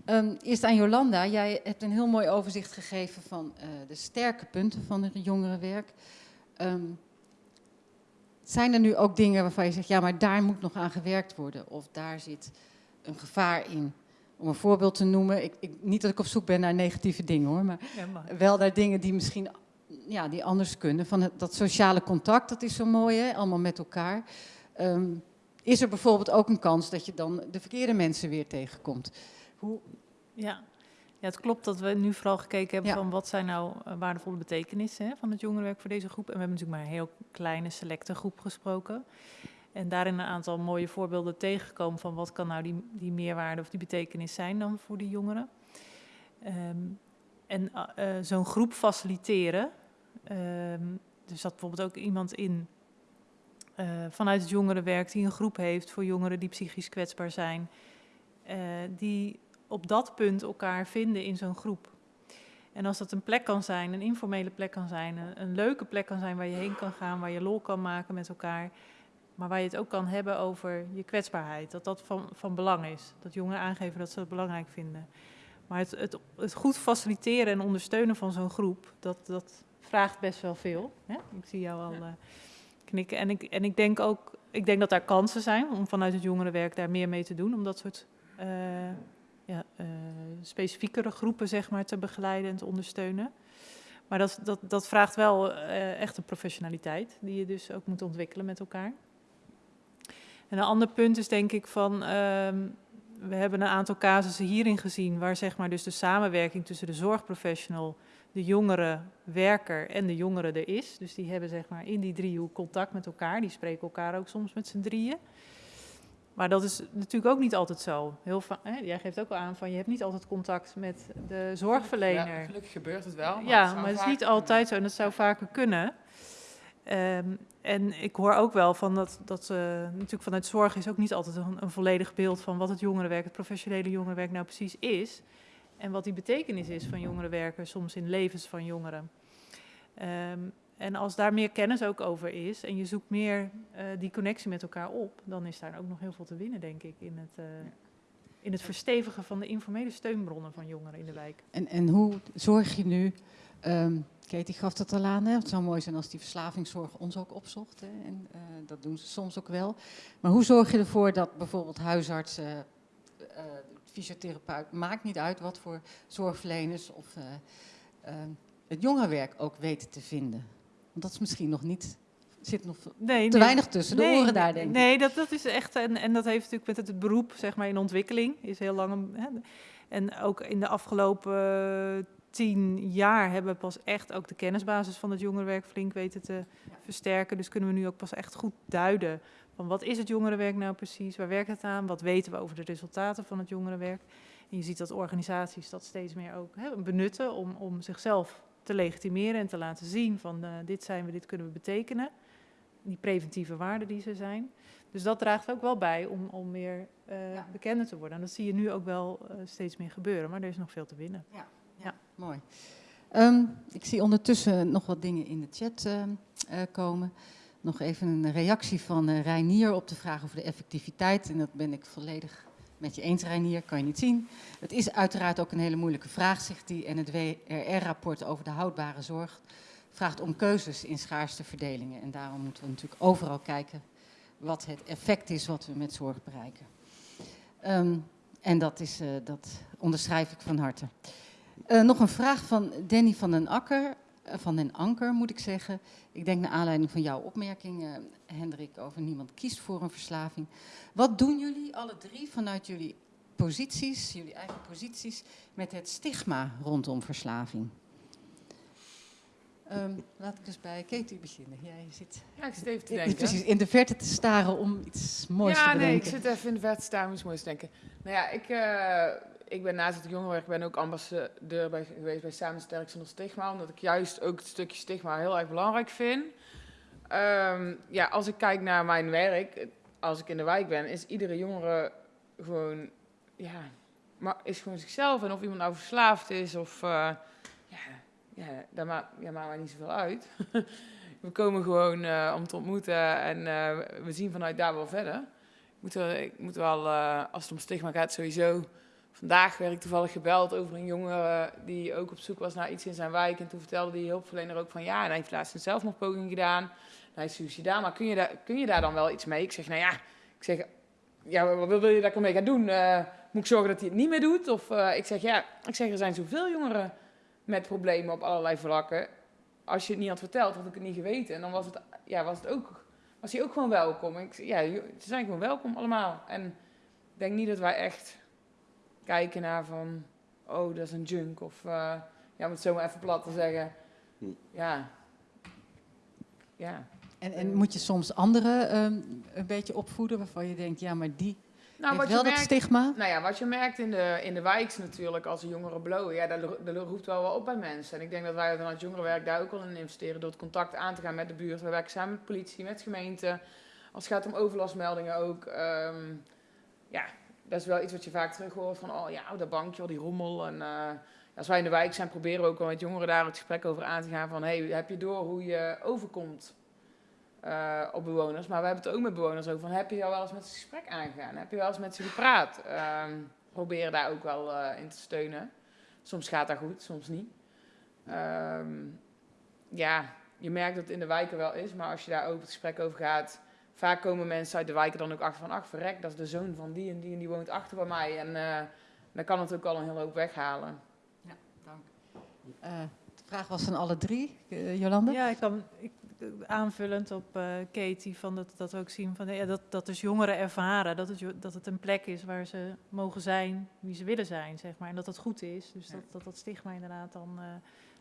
Ehm, eerst aan Jolanda. Jij hebt een heel mooi overzicht gegeven van eh, de sterke punten van het jongerenwerk. Ehm, zijn er nu ook dingen waarvan je zegt, ja, maar daar moet nog aan gewerkt worden? Of daar zit een gevaar in? Om een voorbeeld te noemen, ik, ik, niet dat ik op zoek ben naar negatieve dingen hoor, maar Ja, maar- wel naar dingen die misschien ja, die anders kunnen. Van het, dat sociale contact, dat is zo mooi, hè? allemaal met elkaar. Ehm, is er bijvoorbeeld ook een kans dat je dan de verkeerde mensen weer tegenkomt? Hoe, Ja. Ja, het klopt dat we nu vooral gekeken hebben Ja. van wat zijn nou eh, waardevolle betekenissen hè, van het jongerenwerk voor deze groep. En we hebben natuurlijk maar een heel kleine selecte groep gesproken. En daarin een aantal mooie voorbeelden tegengekomen van wat kan nou die, die meerwaarde of die betekenis zijn dan voor die jongeren. Ehm, en eh, eh, zo'n groep faciliteren, ehm er zat bijvoorbeeld ook iemand in vanuit het jongerenwerk die een groep heeft voor jongeren die psychisch kwetsbaar zijn. die op dat punt elkaar vinden in zo'n groep. En als dat een plek kan zijn, een informele plek kan zijn, een, een leuke plek kan zijn waar je heen kan gaan, waar je lol kan maken met elkaar, maar waar je het ook kan hebben over je kwetsbaarheid, dat dat van, van belang is. Dat jongeren aangeven dat ze het belangrijk vinden. Maar het, het, het goed faciliteren en ondersteunen van zo'n groep, dat, dat vraagt best wel veel. Hè? Ik zie jou al eh, knikken. En ik, en ik denk ook, ik denk dat daar kansen zijn om vanuit het jongerenwerk daar meer mee te doen, om dat soort eh, ja, eh, specifiekere groepen zeg maar, te begeleiden en te ondersteunen. Maar dat, dat, dat vraagt wel eh, echt een professionaliteit, die je dus ook moet ontwikkelen met elkaar. En een ander punt is denk ik van, ehm, we hebben een aantal casussen hierin gezien, waar zeg maar dus de samenwerking tussen de zorgprofessional, de jongere werker en de jongeren er is. Dus die hebben zeg maar in die driehoek contact met elkaar, die spreken elkaar ook soms met z'n drieën. Maar dat is natuurlijk ook niet altijd zo. Heel hè, jij geeft ook wel aan van je hebt niet altijd contact met de zorgverlener. Ja, gelukkig gebeurt het wel. Ja, zou maar het is niet altijd zo en dat zou vaker kunnen. Ehm, en ik hoor ook wel van dat, dat eh, natuurlijk vanuit zorg is ook niet altijd een, een volledig beeld van wat het jongerenwerk, het professionele jongerenwerk nou precies is. En wat die betekenis is van jongerenwerken, soms in levens van jongeren. Ehm, en als daar meer kennis ook over is en je zoekt meer eh, die connectie met elkaar op, dan is daar ook nog heel veel te winnen, denk ik, in het, eh, in het verstevigen van de informele steunbronnen van jongeren in de wijk. en, en hoe zorg je nu, um, Katie gaf dat al aan, hè? het zou mooi zijn als die verslavingszorg ons ook opzocht. Hè? En uh, dat doen ze soms ook wel. Maar hoe zorg je ervoor dat bijvoorbeeld huisartsen, fysiotherapeut, maakt niet uit wat voor zorgverleners of uh, het jongerenwerk ook weten te vinden? Want dat is misschien nog niet zit nog nee, te nee, weinig tussen de nee, oren daar, denk ik. Nee, dat, dat is echt, en, en dat heeft natuurlijk met het beroep, zeg maar, in ontwikkeling, is heel lang. Hè, en ook in de afgelopen uh, tien jaar hebben we pas echt ook de kennisbasis van het jongerenwerk flink weten te ja. versterken. Dus kunnen we nu ook pas echt goed duiden van wat is het jongerenwerk nou precies, waar werkt het aan, wat weten we over de resultaten van het jongerenwerk. En je ziet dat organisaties dat steeds meer ook hè, benutten om, om zichzelf te legitimeren en te laten zien van uh, dit zijn we, dit kunnen we betekenen. Die preventieve waarden die ze zijn. Dus dat draagt ook wel bij om, om meer uh, ja. bekender te worden. En dat zie je nu ook wel uh, steeds meer gebeuren, maar er is nog veel te winnen. Ja, ja. ja. mooi. Um, ik zie ondertussen nog wat dingen in de chat komen. Nog even een reactie van Reinier op de vraag over de effectiviteit. En dat ben ik volledig met je eens, Reinier, kan je niet zien. Het is uiteraard ook een hele moeilijke vraag, zegt hij. En het WRR-rapport over de houdbare zorg vraagt om keuzes in schaarste verdelingen. En daarom moeten we natuurlijk overal kijken wat het effect is wat we met zorg bereiken. Ehm, en dat, is, uh, dat onderschrijf ik van harte. Uh, nog een vraag van Danny van den Akker, van den Anker moet ik zeggen. Ik denk naar aanleiding van jouw opmerking, Hendrik, over niemand kiest voor een verslaving. Wat doen jullie alle drie vanuit jullie posities, jullie eigen posities, met het stigma rondom verslaving? Um, laat ik eens bij Katie beginnen. Jij zit ja, ik zit even te denken. Precies, in de verte te staren om iets moois ja, te bedenken. Ja, nee, ik zit even in de verte te staren om iets moois te denken. Nou ja, ik, uh, ik ben naast het jongerenwerk ben ook ambassadeur bij, geweest bij Samen Sterk Zonder Stigma. Omdat ik juist ook het stukje stigma heel erg belangrijk vind. Um, ja, als ik kijk naar mijn werk, als ik in de wijk ben, is iedere jongere gewoon, ja, maar is gewoon zichzelf. En of iemand nou verslaafd is of... Uh, ja, ja, dat maakt, ja, maakt mij niet zoveel uit. we komen gewoon uh, om te ontmoeten en uh, we zien vanuit daar wel verder. Ik moet, wel, ik moet wel, als het om stigma gaat, sowieso. Vandaag werd ik toevallig gebeld over een jongen die ook op zoek was naar iets in zijn wijk. En toen vertelde die hulpverlener ook van ja, hij heeft laatst een zelfmoordpoging gedaan. Hij is suicidaal, maar kun je, daar, kun je daar dan wel iets mee? Ik zeg, nou ja, ik zeg, ja, wat wil je dat ik ermee ga doen? moet ik zorgen dat hij het niet meer doet? Of ik zeg, ja, ik zeg, er zijn zoveel jongeren met problemen op allerlei vlakken. Als je het niet had verteld, had ik het niet geweten. En dan was, het, ja, was, het ook, was hij ook gewoon welkom. Ik, ja, ze zijn gewoon welkom allemaal. En ik denk niet dat wij echt kijken naar van... Oh, dat is een junk. Of, uh, ja, om het zo maar even plat te zeggen. Ja. Ja. En, en moet je soms anderen um, een beetje opvoeden waarvan je denkt... Ja, maar die nou, wat wel je merkt, dat stigma? Nou ja, wat je merkt in de, in de wijks natuurlijk als jongeren blowen, ja, dat, dat roept wel wel op bij mensen. En ik denk dat wij vanuit jongerenwerk daar ook wel in investeren door het contact aan te gaan met de buurt. We werken samen met politie, met gemeente. Als het gaat om overlastmeldingen ook. Um, ja, dat is wel iets wat je vaak terug hoort van, oh ja, dat bankje, al die rommel. En uh, als wij in de wijk zijn, proberen we ook wel met jongeren daar het gesprek over aan te gaan van, hey, heb je door hoe je overkomt uh, op bewoners. Maar we hebben het ook met bewoners over van, heb je al wel eens met ze gesprek aangegaan? Heb je wel eens met ze gepraat? Um, proberen daar ook wel uh, in te steunen. Soms gaat dat goed, soms niet. Um, ja, je merkt dat het in de wijken wel is, maar als je daar ook het gesprek over gaat, vaak komen mensen uit de wijken dan ook achter van, ach verrek, dat is de zoon van die en die en die woont achter bij mij. En uh, dan kan het ook al een hele hoop weghalen. Ja, dank. de vraag was van alle drie, Jolanda? Ja, ik kan, ik aanvullend op uh, Katie, van dat, dat we ook zien van, ja, dat, dat dus jongeren ervaren dat het, dat het een plek is waar ze mogen zijn wie ze willen zijn, zeg maar. En dat dat goed is. Dus dat, dat dat stigma inderdaad dan uh,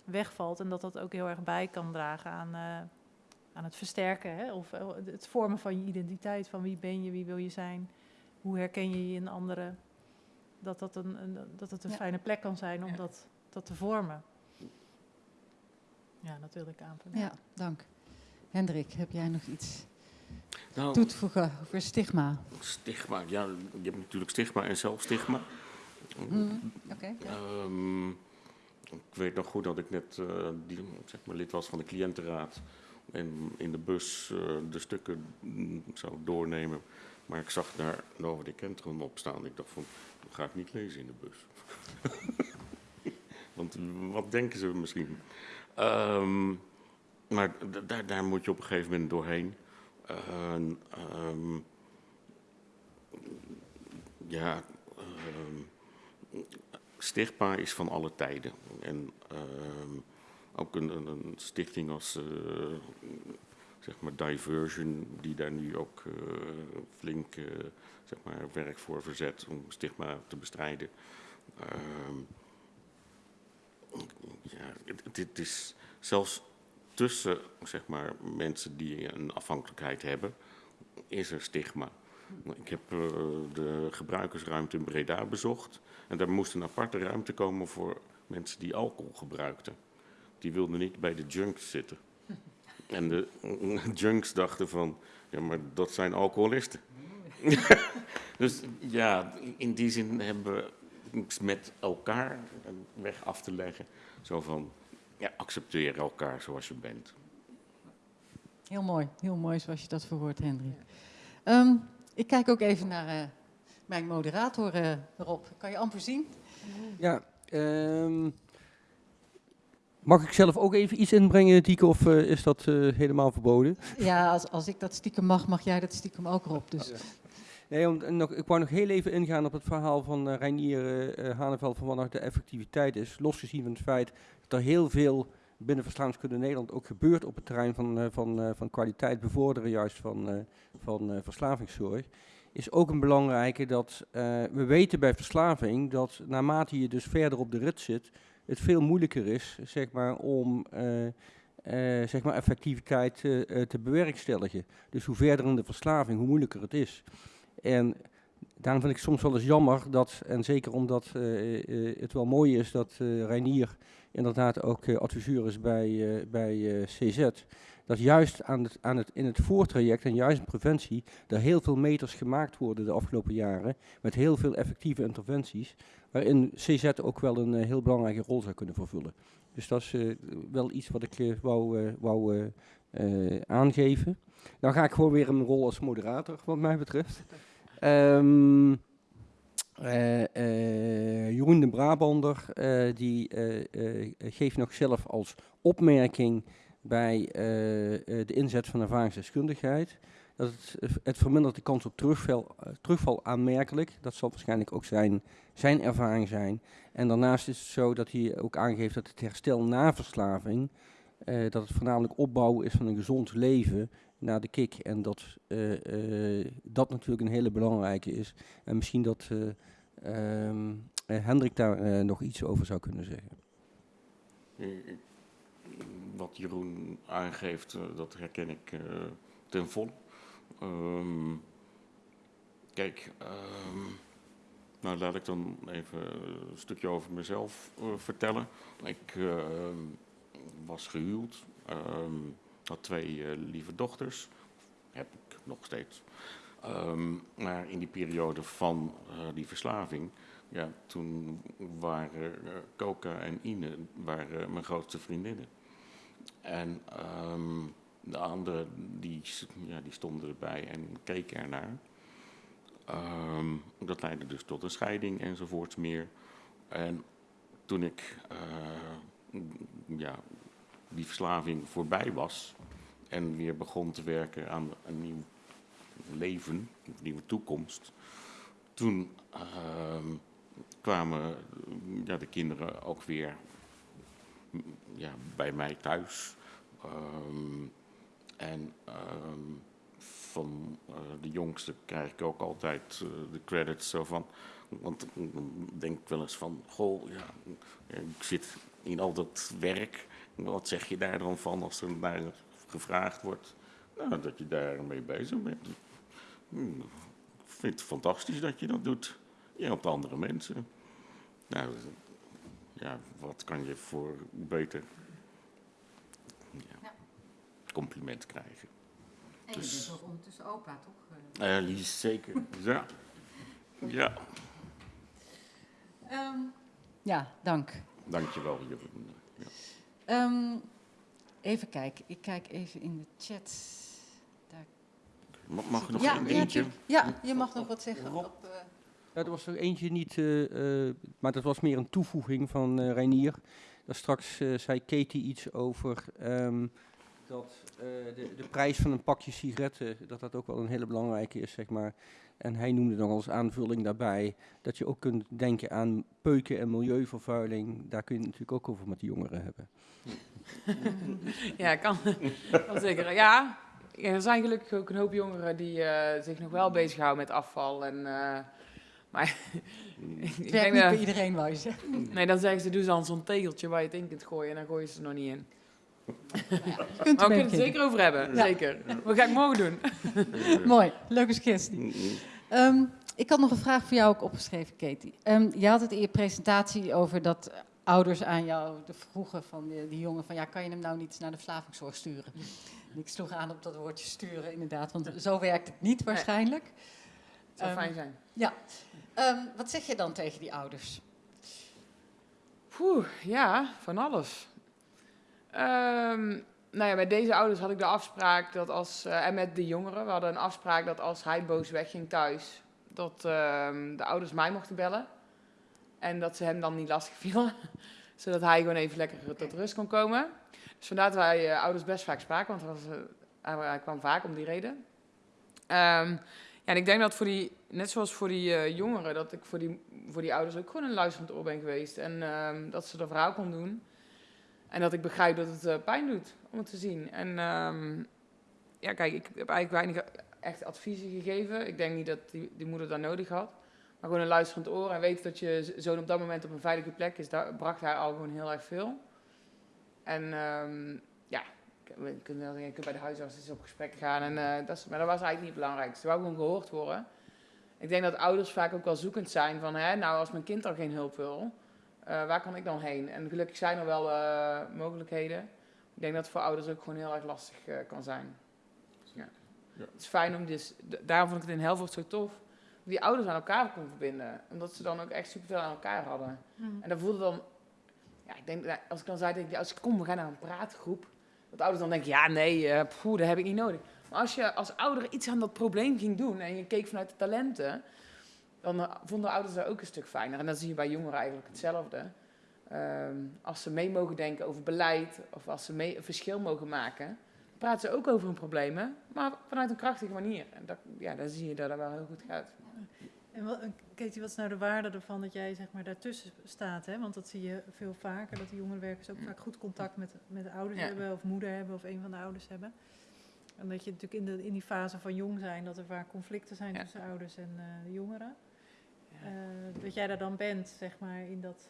wegvalt en dat dat ook heel erg bij kan dragen aan, uh, aan het versterken. Hè? Of het vormen van je identiteit, van wie ben je, wie wil je zijn, hoe herken je je in anderen. Dat, dat, een, een dat het een ja. fijne plek kan zijn om ja. dat, dat te vormen. Ja, dat wilde ik aanvullen. Ja, dank. Hendrik, heb jij nog iets nou, toe te voegen over stigma? Stigma, ja, je hebt natuurlijk stigma en zelfstigma. Mm, Oké. Okay, ja. um, ik weet nog goed dat ik net uh, die, zeg maar, lid was van de cliëntenraad en in de bus uh, de stukken mm, zou doornemen. Maar ik zag daar Nova de Kentron op staan. Ik dacht van, dat ga ik niet lezen in de bus. Want wat denken ze misschien? Um, maar daar, daar moet je op een gegeven moment doorheen. Uh, um, ja, stigma is van alle tijden. En ook een, stichting als uh, zeg maar Diversion, die daar nu ook uh, flink zeg maar werk voor verzet om stigma te bestrijden. Ehm, ja, is zelfs tussen zeg maar, mensen die een afhankelijkheid hebben, is er stigma. Ik heb de gebruikersruimte in Breda bezocht. En daar moest een aparte ruimte komen voor mensen die alcohol gebruikten. Die wilden niet bij de junks zitten. En de uh, junks dachten van, ja, maar dat zijn alcoholisten. dus ja, in die zin hebben we met elkaar een weg af te leggen. Zo van, ja, accepteer elkaar zoals je bent. Heel mooi, heel mooi zoals je dat verwoordt, Hendrik. Um, ik kijk ook even naar uh, mijn moderator eh, erop. Kan je amper zien? Ja, ehm, mag ik zelf ook even iets inbrengen, Dieke, of eh, is dat eh, helemaal verboden? Ja, als, als ik dat stiekem mag, mag jij dat stiekem ook erop. Dus. Nee, om, nog, ik wou nog heel even ingaan op het verhaal van eh Reinier eh, Haneveld van wat nog de effectiviteit is. Losgezien van het feit dat er heel veel binnen Verslavingskunde Nederland ook gebeurt op het terrein van, van, van kwaliteit bevorderen juist van, van verslavingszorg. Is ook een belangrijke dat we weten bij verslaving dat naarmate je dus verder op de rit zit, het veel moeilijker is zeg maar, om eh, eh, zeg maar effectiviteit eh, te bewerkstelligen. Dus hoe verder in de verslaving, hoe moeilijker het is. En daarom vind ik soms wel eens jammer dat, en zeker omdat het wel mooi is dat Reinier inderdaad ook adviseur is bij, bij CZ, dat juist aan het, aan het, in het voortraject en juist in preventie er heel veel meters gemaakt worden de afgelopen jaren, met heel veel effectieve interventies, waarin CZ ook wel een eh, heel belangrijke rol zou kunnen vervullen. Dus dat is eh, wel iets wat ik eh, wou, eh, wou eh, eh, aangeven. Dan ga ik gewoon weer mijn rol als moderator, wat mij betreft. Eh, eh, Jeroen de Brabander, eh, die eh, eh, geeft nog zelf als opmerking bij eh, eh, de inzet van ervaringsdeskundigheid dat het, het vermindert de kans op terugval, eh, terugval aanmerkelijk. Dat zal waarschijnlijk ook zijn, zijn ervaring zijn. En daarnaast is het zo dat hij ook aangeeft dat het herstel na verslaving, eh, dat het voornamelijk opbouwen is van een gezond leven na de kick. En dat eh, eh, dat natuurlijk een hele belangrijke is. En misschien dat eh, ehm, eh, Hendrik daar eh, nog iets over zou kunnen zeggen. Eh, Wat Jeroen aangeeft, eh, dat herken ik eh, ten volle. Ehm, kijk, ehm, nou laat ik dan even een stukje over mezelf eh, vertellen. Ik ehm, was gehuwd, had twee eh, lieve dochters, heb ik nog steeds. Maar in die periode van eh, die verslaving ja, toen waren Coca en Ine waren mijn grootste vriendinnen. En de anderen die, ja, die stonden erbij en keken ernaar. Ehm, dat leidde dus tot een scheiding enzovoorts meer. En toen ik eh, ja, die verslaving voorbij was en weer begon te werken aan een nieuw leven, een nieuwe toekomst, toen ehm, kwamen ja, de kinderen ook weer ja, bij mij thuis. Ehm, en ehm, van eh, de jongste krijg ik ook altijd eh, de credits zo van. Want dan denk ik wel eens van, goh, ja, ik zit in al dat werk. Wat zeg je daar dan van als er naar gevraagd wordt? Nou, dat je daarmee bezig bent. Hmm, Ik vind het fantastisch dat je dat doet. Je helpt andere mensen. Nou, ja, wat kan je voor beter. Compliment krijgen? En je Dus- bent ook ondertussen opa, toch? Ja, die is zeker. Ja. Ja, Ehm, ja, dank. dankjewel. Jeroen. Ja. Ehm, even kijken, ik kijk even in de chat. Daar. Ma- Mag er nog ja, een eentje? ja, je mag nog wat zeggen. Rob? Op, eh, Ja, er was er eentje niet, eh, eh, maar dat was meer een toevoeging van eh Reinier. Daar straks eh, zei Katie iets over ehm, dat eh, de, de prijs van een pakje sigaretten, dat dat ook wel een hele belangrijke is, zeg maar. En hij noemde nog als aanvulling daarbij dat je ook kunt denken aan peuken en milieuvervuiling. Daar kun je het natuurlijk ook over met de jongeren hebben. Ja, kan, kan zeker. Ja, er zijn gelukkig ook een hoop jongeren die eh, zich nog wel bezighouden met afval. En, eh, maar ik denk niet dat- bij iedereen, wou je zeggen. Nee, dan zeggen ze, doe dan zo'n tegeltje waar je het in kunt gooien en dan gooien ze er nog niet in. Kunt Maar we kunnen het zeker over hebben, Ja. zeker. Wat ga ik morgen doen? Mooi, leuke suggestie. Ehm, ik had nog een vraag voor jou ook opgeschreven, Katie. Ehm, je had het in je presentatie over dat ouders aan jou de vroegen van die, die jongen van ja, kan je hem nou niet naar de verslavingszorg sturen? En ik sloeg aan op dat woordje sturen, inderdaad, want zo werkt het niet waarschijnlijk. Het zou Ehm, fijn zijn. Ehm, wat zeg je dan tegen die ouders? Poeh, ja, van alles. Ehm, nou ja, bij deze ouders had ik de afspraak dat als, eh, en met de jongeren, we hadden een afspraak dat als hij boos wegging thuis, dat ehm, de ouders mij mochten bellen. En dat ze hem dan niet lastig vielen. Zodat hij gewoon even lekker tot rust kon komen. Dus vandaar dat wij eh, ouders best vaak spraken, want was, eh, hij, kwam vaak om die reden. Ehm, ja, en ik denk dat voor die, net zoals voor die jongeren, dat ik voor die, voor die ouders ook gewoon een luisterend oor ben geweest. En dat ze er verhaal kon doen. En dat ik begrijp dat het eh, pijn doet om het te zien. En ehm, ja, kijk, ik heb eigenlijk weinig echt adviezen gegeven. Ik denk niet dat die, die moeder dat nodig had. Maar gewoon een luisterend oor en weten dat je zoon op dat moment op een veilige plek is, daar bracht hij al gewoon heel erg veel. En ehm, ja, je kunt, wel- je bij de huisarts eens op gesprek gaan. En, eh, dat is, maar dat was eigenlijk niet het belangrijkste. Ze wou gewoon gehoord worden. Ik denk dat ouders vaak ook wel zoekend zijn van, hè, nou als mijn kind al geen hulp wil, eh, waar kan ik dan heen? En gelukkig zijn er wel eh, mogelijkheden. Ik denk dat het voor ouders ook gewoon heel erg lastig eh, kan zijn. Ja. Ja. Het is fijn om dus, daarom vond ik het in Helvoort zo tof, die ouders aan elkaar kon verbinden. Omdat ze dan ook echt superveel aan elkaar hadden. En dat voelde dan, ja, ik denk, als ik dan zei tegen die ouders, kom, we gaan naar een praatgroep. Dat ouders dan denken, ja, nee, eh poeh, dat heb ik niet nodig. Maar als je als ouder iets aan dat probleem ging doen en je keek vanuit de talenten, dan eh, vonden ouders dat ook een stuk fijner. En dan zie je bij jongeren eigenlijk hetzelfde. Ehm, als ze mee mogen denken over beleid of als ze mee een verschil mogen maken, dan praten ze ook over hun problemen, maar vanuit een krachtige manier. En dat, ja, dan zie je dat dat wel heel goed gaat. En wat, en Katie, wat is nou de waarde ervan dat jij zeg maar, daartussen staat? Hè? Want dat zie je veel vaker, dat de jongerenwerkers ook vaak goed contact met, met de ouders Ja. hebben, of moeder hebben, of een van de ouders hebben. En dat je natuurlijk in, de, in die fase van jong zijn, dat er vaak conflicten zijn Ja. tussen ouders en eh, de jongeren. Eh, dat jij daar dan bent, zeg maar, in dat...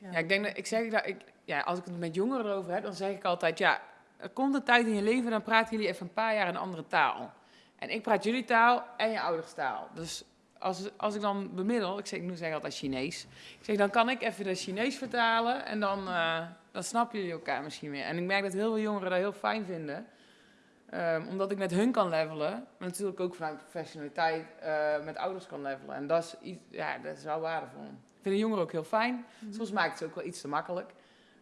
Ja, ik denk dat ik zeg dat ik, ja, als ik het met jongeren erover heb, dan zeg ik altijd, ja, er komt een tijd in je leven, dan praten jullie even een paar jaar een andere taal. En ik praat jullie taal en je ouders taal. Dus als, als ik dan bemiddel, ik, zeg, ik nu zeg altijd Chinees, ik zeg, dan kan ik even de Chinees vertalen en dan, eh, dan snappen jullie elkaar misschien meer. En ik merk dat heel veel jongeren dat heel fijn vinden. Ehm, omdat ik met hun kan levelen, maar natuurlijk ook vanuit professionaliteit eh, met ouders kan levelen. En dat is, iets, ja, dat is wel waardevol. Ik vind de jongeren ook heel fijn. Soms maakt het ze ook wel iets te makkelijk.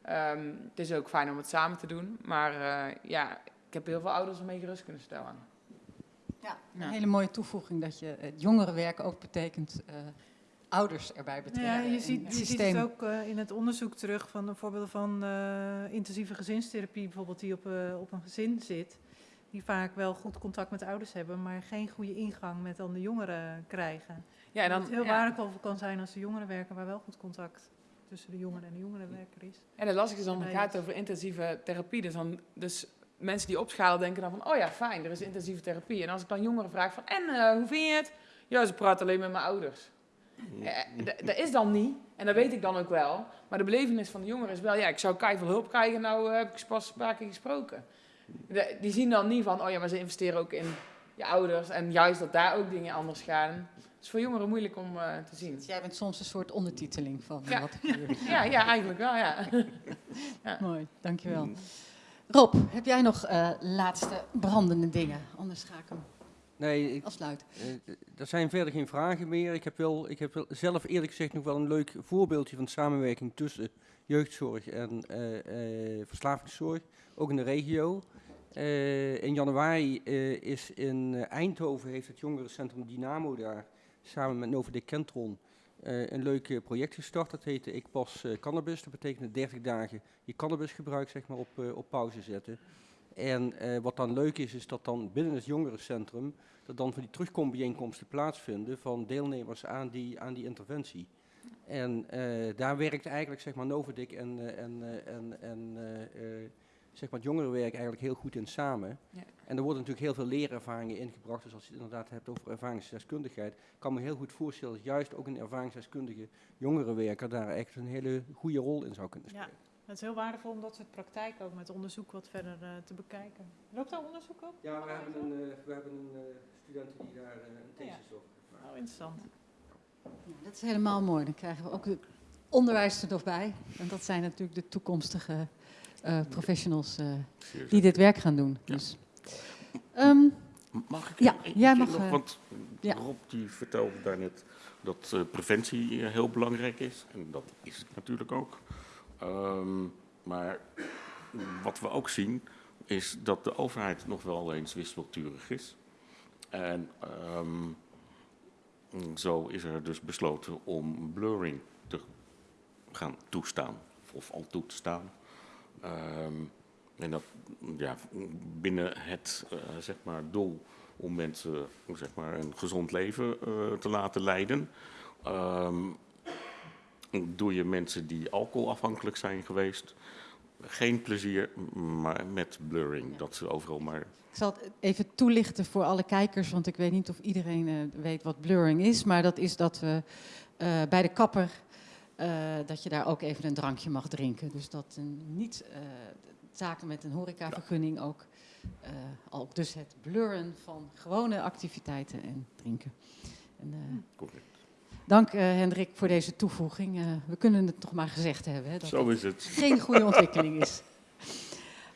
Ehm, het is ook fijn om het samen te doen. Maar eh, ja, ik heb heel veel ouders ermee gerust kunnen stellen. Ja, een Ja. hele mooie toevoeging dat je het jongerenwerk ook betekent eh, ouders erbij betrekken. Ja, je ziet, het je ziet systeem. het ook eh, in het onderzoek terug van de voorbeelden van eh, intensieve gezinstherapie, bijvoorbeeld die op, eh, op een gezin zit. Die vaak wel goed contact met de ouders hebben, maar geen goede ingang met dan de jongeren krijgen. Ja, en dat dan, het heel ja. waardevol kan zijn als de jongerenwerker waar wel goed contact tussen de jongeren en de jongerenwerker is. En het lastige is dan, het gaat over intensieve therapie. Dus, dan, dus mensen die opschalen denken dan van, oh ja, fijn, er is intensieve therapie. En als ik dan jongeren vraag van, en eh, hoe vind je het? Ja, ze praten alleen met mijn ouders. Eh, dat is dan niet, en dat weet ik dan ook wel. Maar de belevenis van de jongeren is wel, ja, ik zou veel hulp krijgen, nou eh, heb ik ze pas een paar keer gesproken. De- die zien dan niet van, oh ja, maar ze investeren ook in je ouders. En juist dat daar ook dingen anders gaan. Het is voor jongeren moeilijk om eh, te zien. Dus jij bent soms een soort ondertiteling van Ja. wat er gebeurt. Ja, ja, eigenlijk wel, ja. Mooi, dankjewel. Rob, heb jij nog eh, laatste brandende dingen? Anders ga ik hem Nee, ik, afsluiten. eh, er zijn verder geen vragen meer. Ik heb, wel, ik heb wel zelf eerlijk gezegd nog wel een leuk voorbeeldje van samenwerking tussen jeugdzorg en eh, eh, verslavingszorg, ook in de regio. Eh, in januari eh, is in eh, Eindhoven heeft het jongerencentrum Dynamo daar samen met Novodec Kentron een leuk project gestart. Dat heette Ik Pas Cannabis. Dat betekent 30 dagen je cannabisgebruik zeg maar, op, op pauze zetten. En wat dan leuk is, is dat dan binnen het jongerencentrum dat dan van die terugkombijeenkomsten plaatsvinden van deelnemers aan die, aan die interventie. En daar werkt eigenlijk zeg maar Novadik en, en, en, en zeg maar het jongerenwerk eigenlijk heel goed in samen. Ja. En er worden natuurlijk heel veel leerervaringen ingebracht. Dus als je het inderdaad hebt over ervaringsdeskundigheid, kan me heel goed voorstellen dat juist ook een ervaringsdeskundige jongerenwerker daar echt een hele goede rol in zou kunnen Ja. spelen. Het is heel waardevol om dat soort praktijk ook met onderzoek wat verder eh, te bekijken. Loopt daar onderzoek op? Ja, we hebben een, eh, we hebben een student die daar een thesis over Oh, interessant. Ja, dat is helemaal mooi. Dan krijgen we ook het onderwijs er nog bij. En dat zijn natuurlijk de toekomstige eh, professionals eh, die dit werk gaan doen. Ja. Dus, ehm, Mag ik Ja, jij mag, nog? eh, Want. Rob die vertelde daarnet dat eh, preventie eh, heel belangrijk is. En dat is het natuurlijk ook. Ehm, maar wat we ook zien is dat de overheid nog wel eens wispelturig is. En ehm, zo is er dus besloten om blurring te gaan toestaan, of al toe te staan. Ehm, en dat ja, binnen het eh, zeg maar doel om mensen zeg maar, een gezond leven eh, te laten leiden. Ehm, doe je mensen die alcoholafhankelijk zijn geweest geen plezier, maar met blurring. Dat ze overal maar Ik zal het even toelichten voor alle kijkers, want ik weet niet of iedereen eh, weet wat blurring is. Maar dat is dat we eh, bij de kapper, dat je daar ook even een drankje mag drinken. Dus dat een niet eh, zaken met een horecavergunning ook, eh, al dus het blurren van gewone activiteiten en drinken. En, eh, correct. dank eh, Hendrik voor deze toevoeging. Eh, we kunnen het toch maar gezegd hebben. Hè, dat Zo is het. geen goede ontwikkeling is.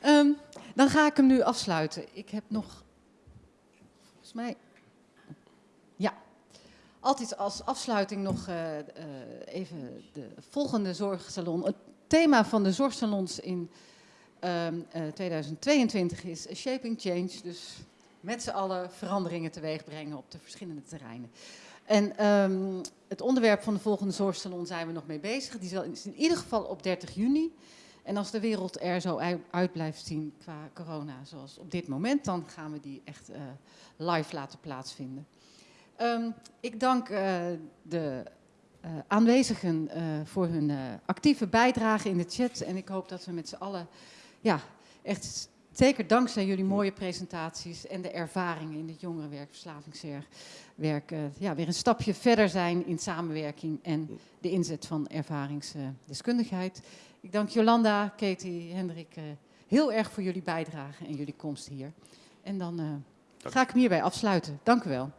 Ehm, dan ga ik hem nu afsluiten. Ik heb nog, volgens mij, altijd als afsluiting nog eh, eh, even de volgende zorgsalon. Het thema van de zorgsalons in ehm, eh, 2022 is Shaping Change. Dus met z'n allen veranderingen teweeg brengen op de verschillende terreinen. En ehm, het onderwerp van de volgende zorgsalon zijn we nog mee bezig. Die zal, in ieder geval op 30 juni. En als de wereld er zo uit, blijft zien qua corona, zoals op dit moment, dan gaan we die echt live laten plaatsvinden. Ehm, ik dank eh, de eh, aanwezigen eh, voor hun actieve bijdrage in de chat. En ik hoop dat we met z'n allen, ja, echt zeker dankzij jullie mooie presentaties en de ervaringen in het jongerenwerk, verslavingswerk, ja, weer een stapje verder zijn in samenwerking en de inzet van ervaringsdeskundigheid. Ik dank Jolanda, Katie, Hendrik heel erg voor jullie bijdrage en jullie komst hier. En dan ga ik hem hierbij afsluiten. Dank u wel.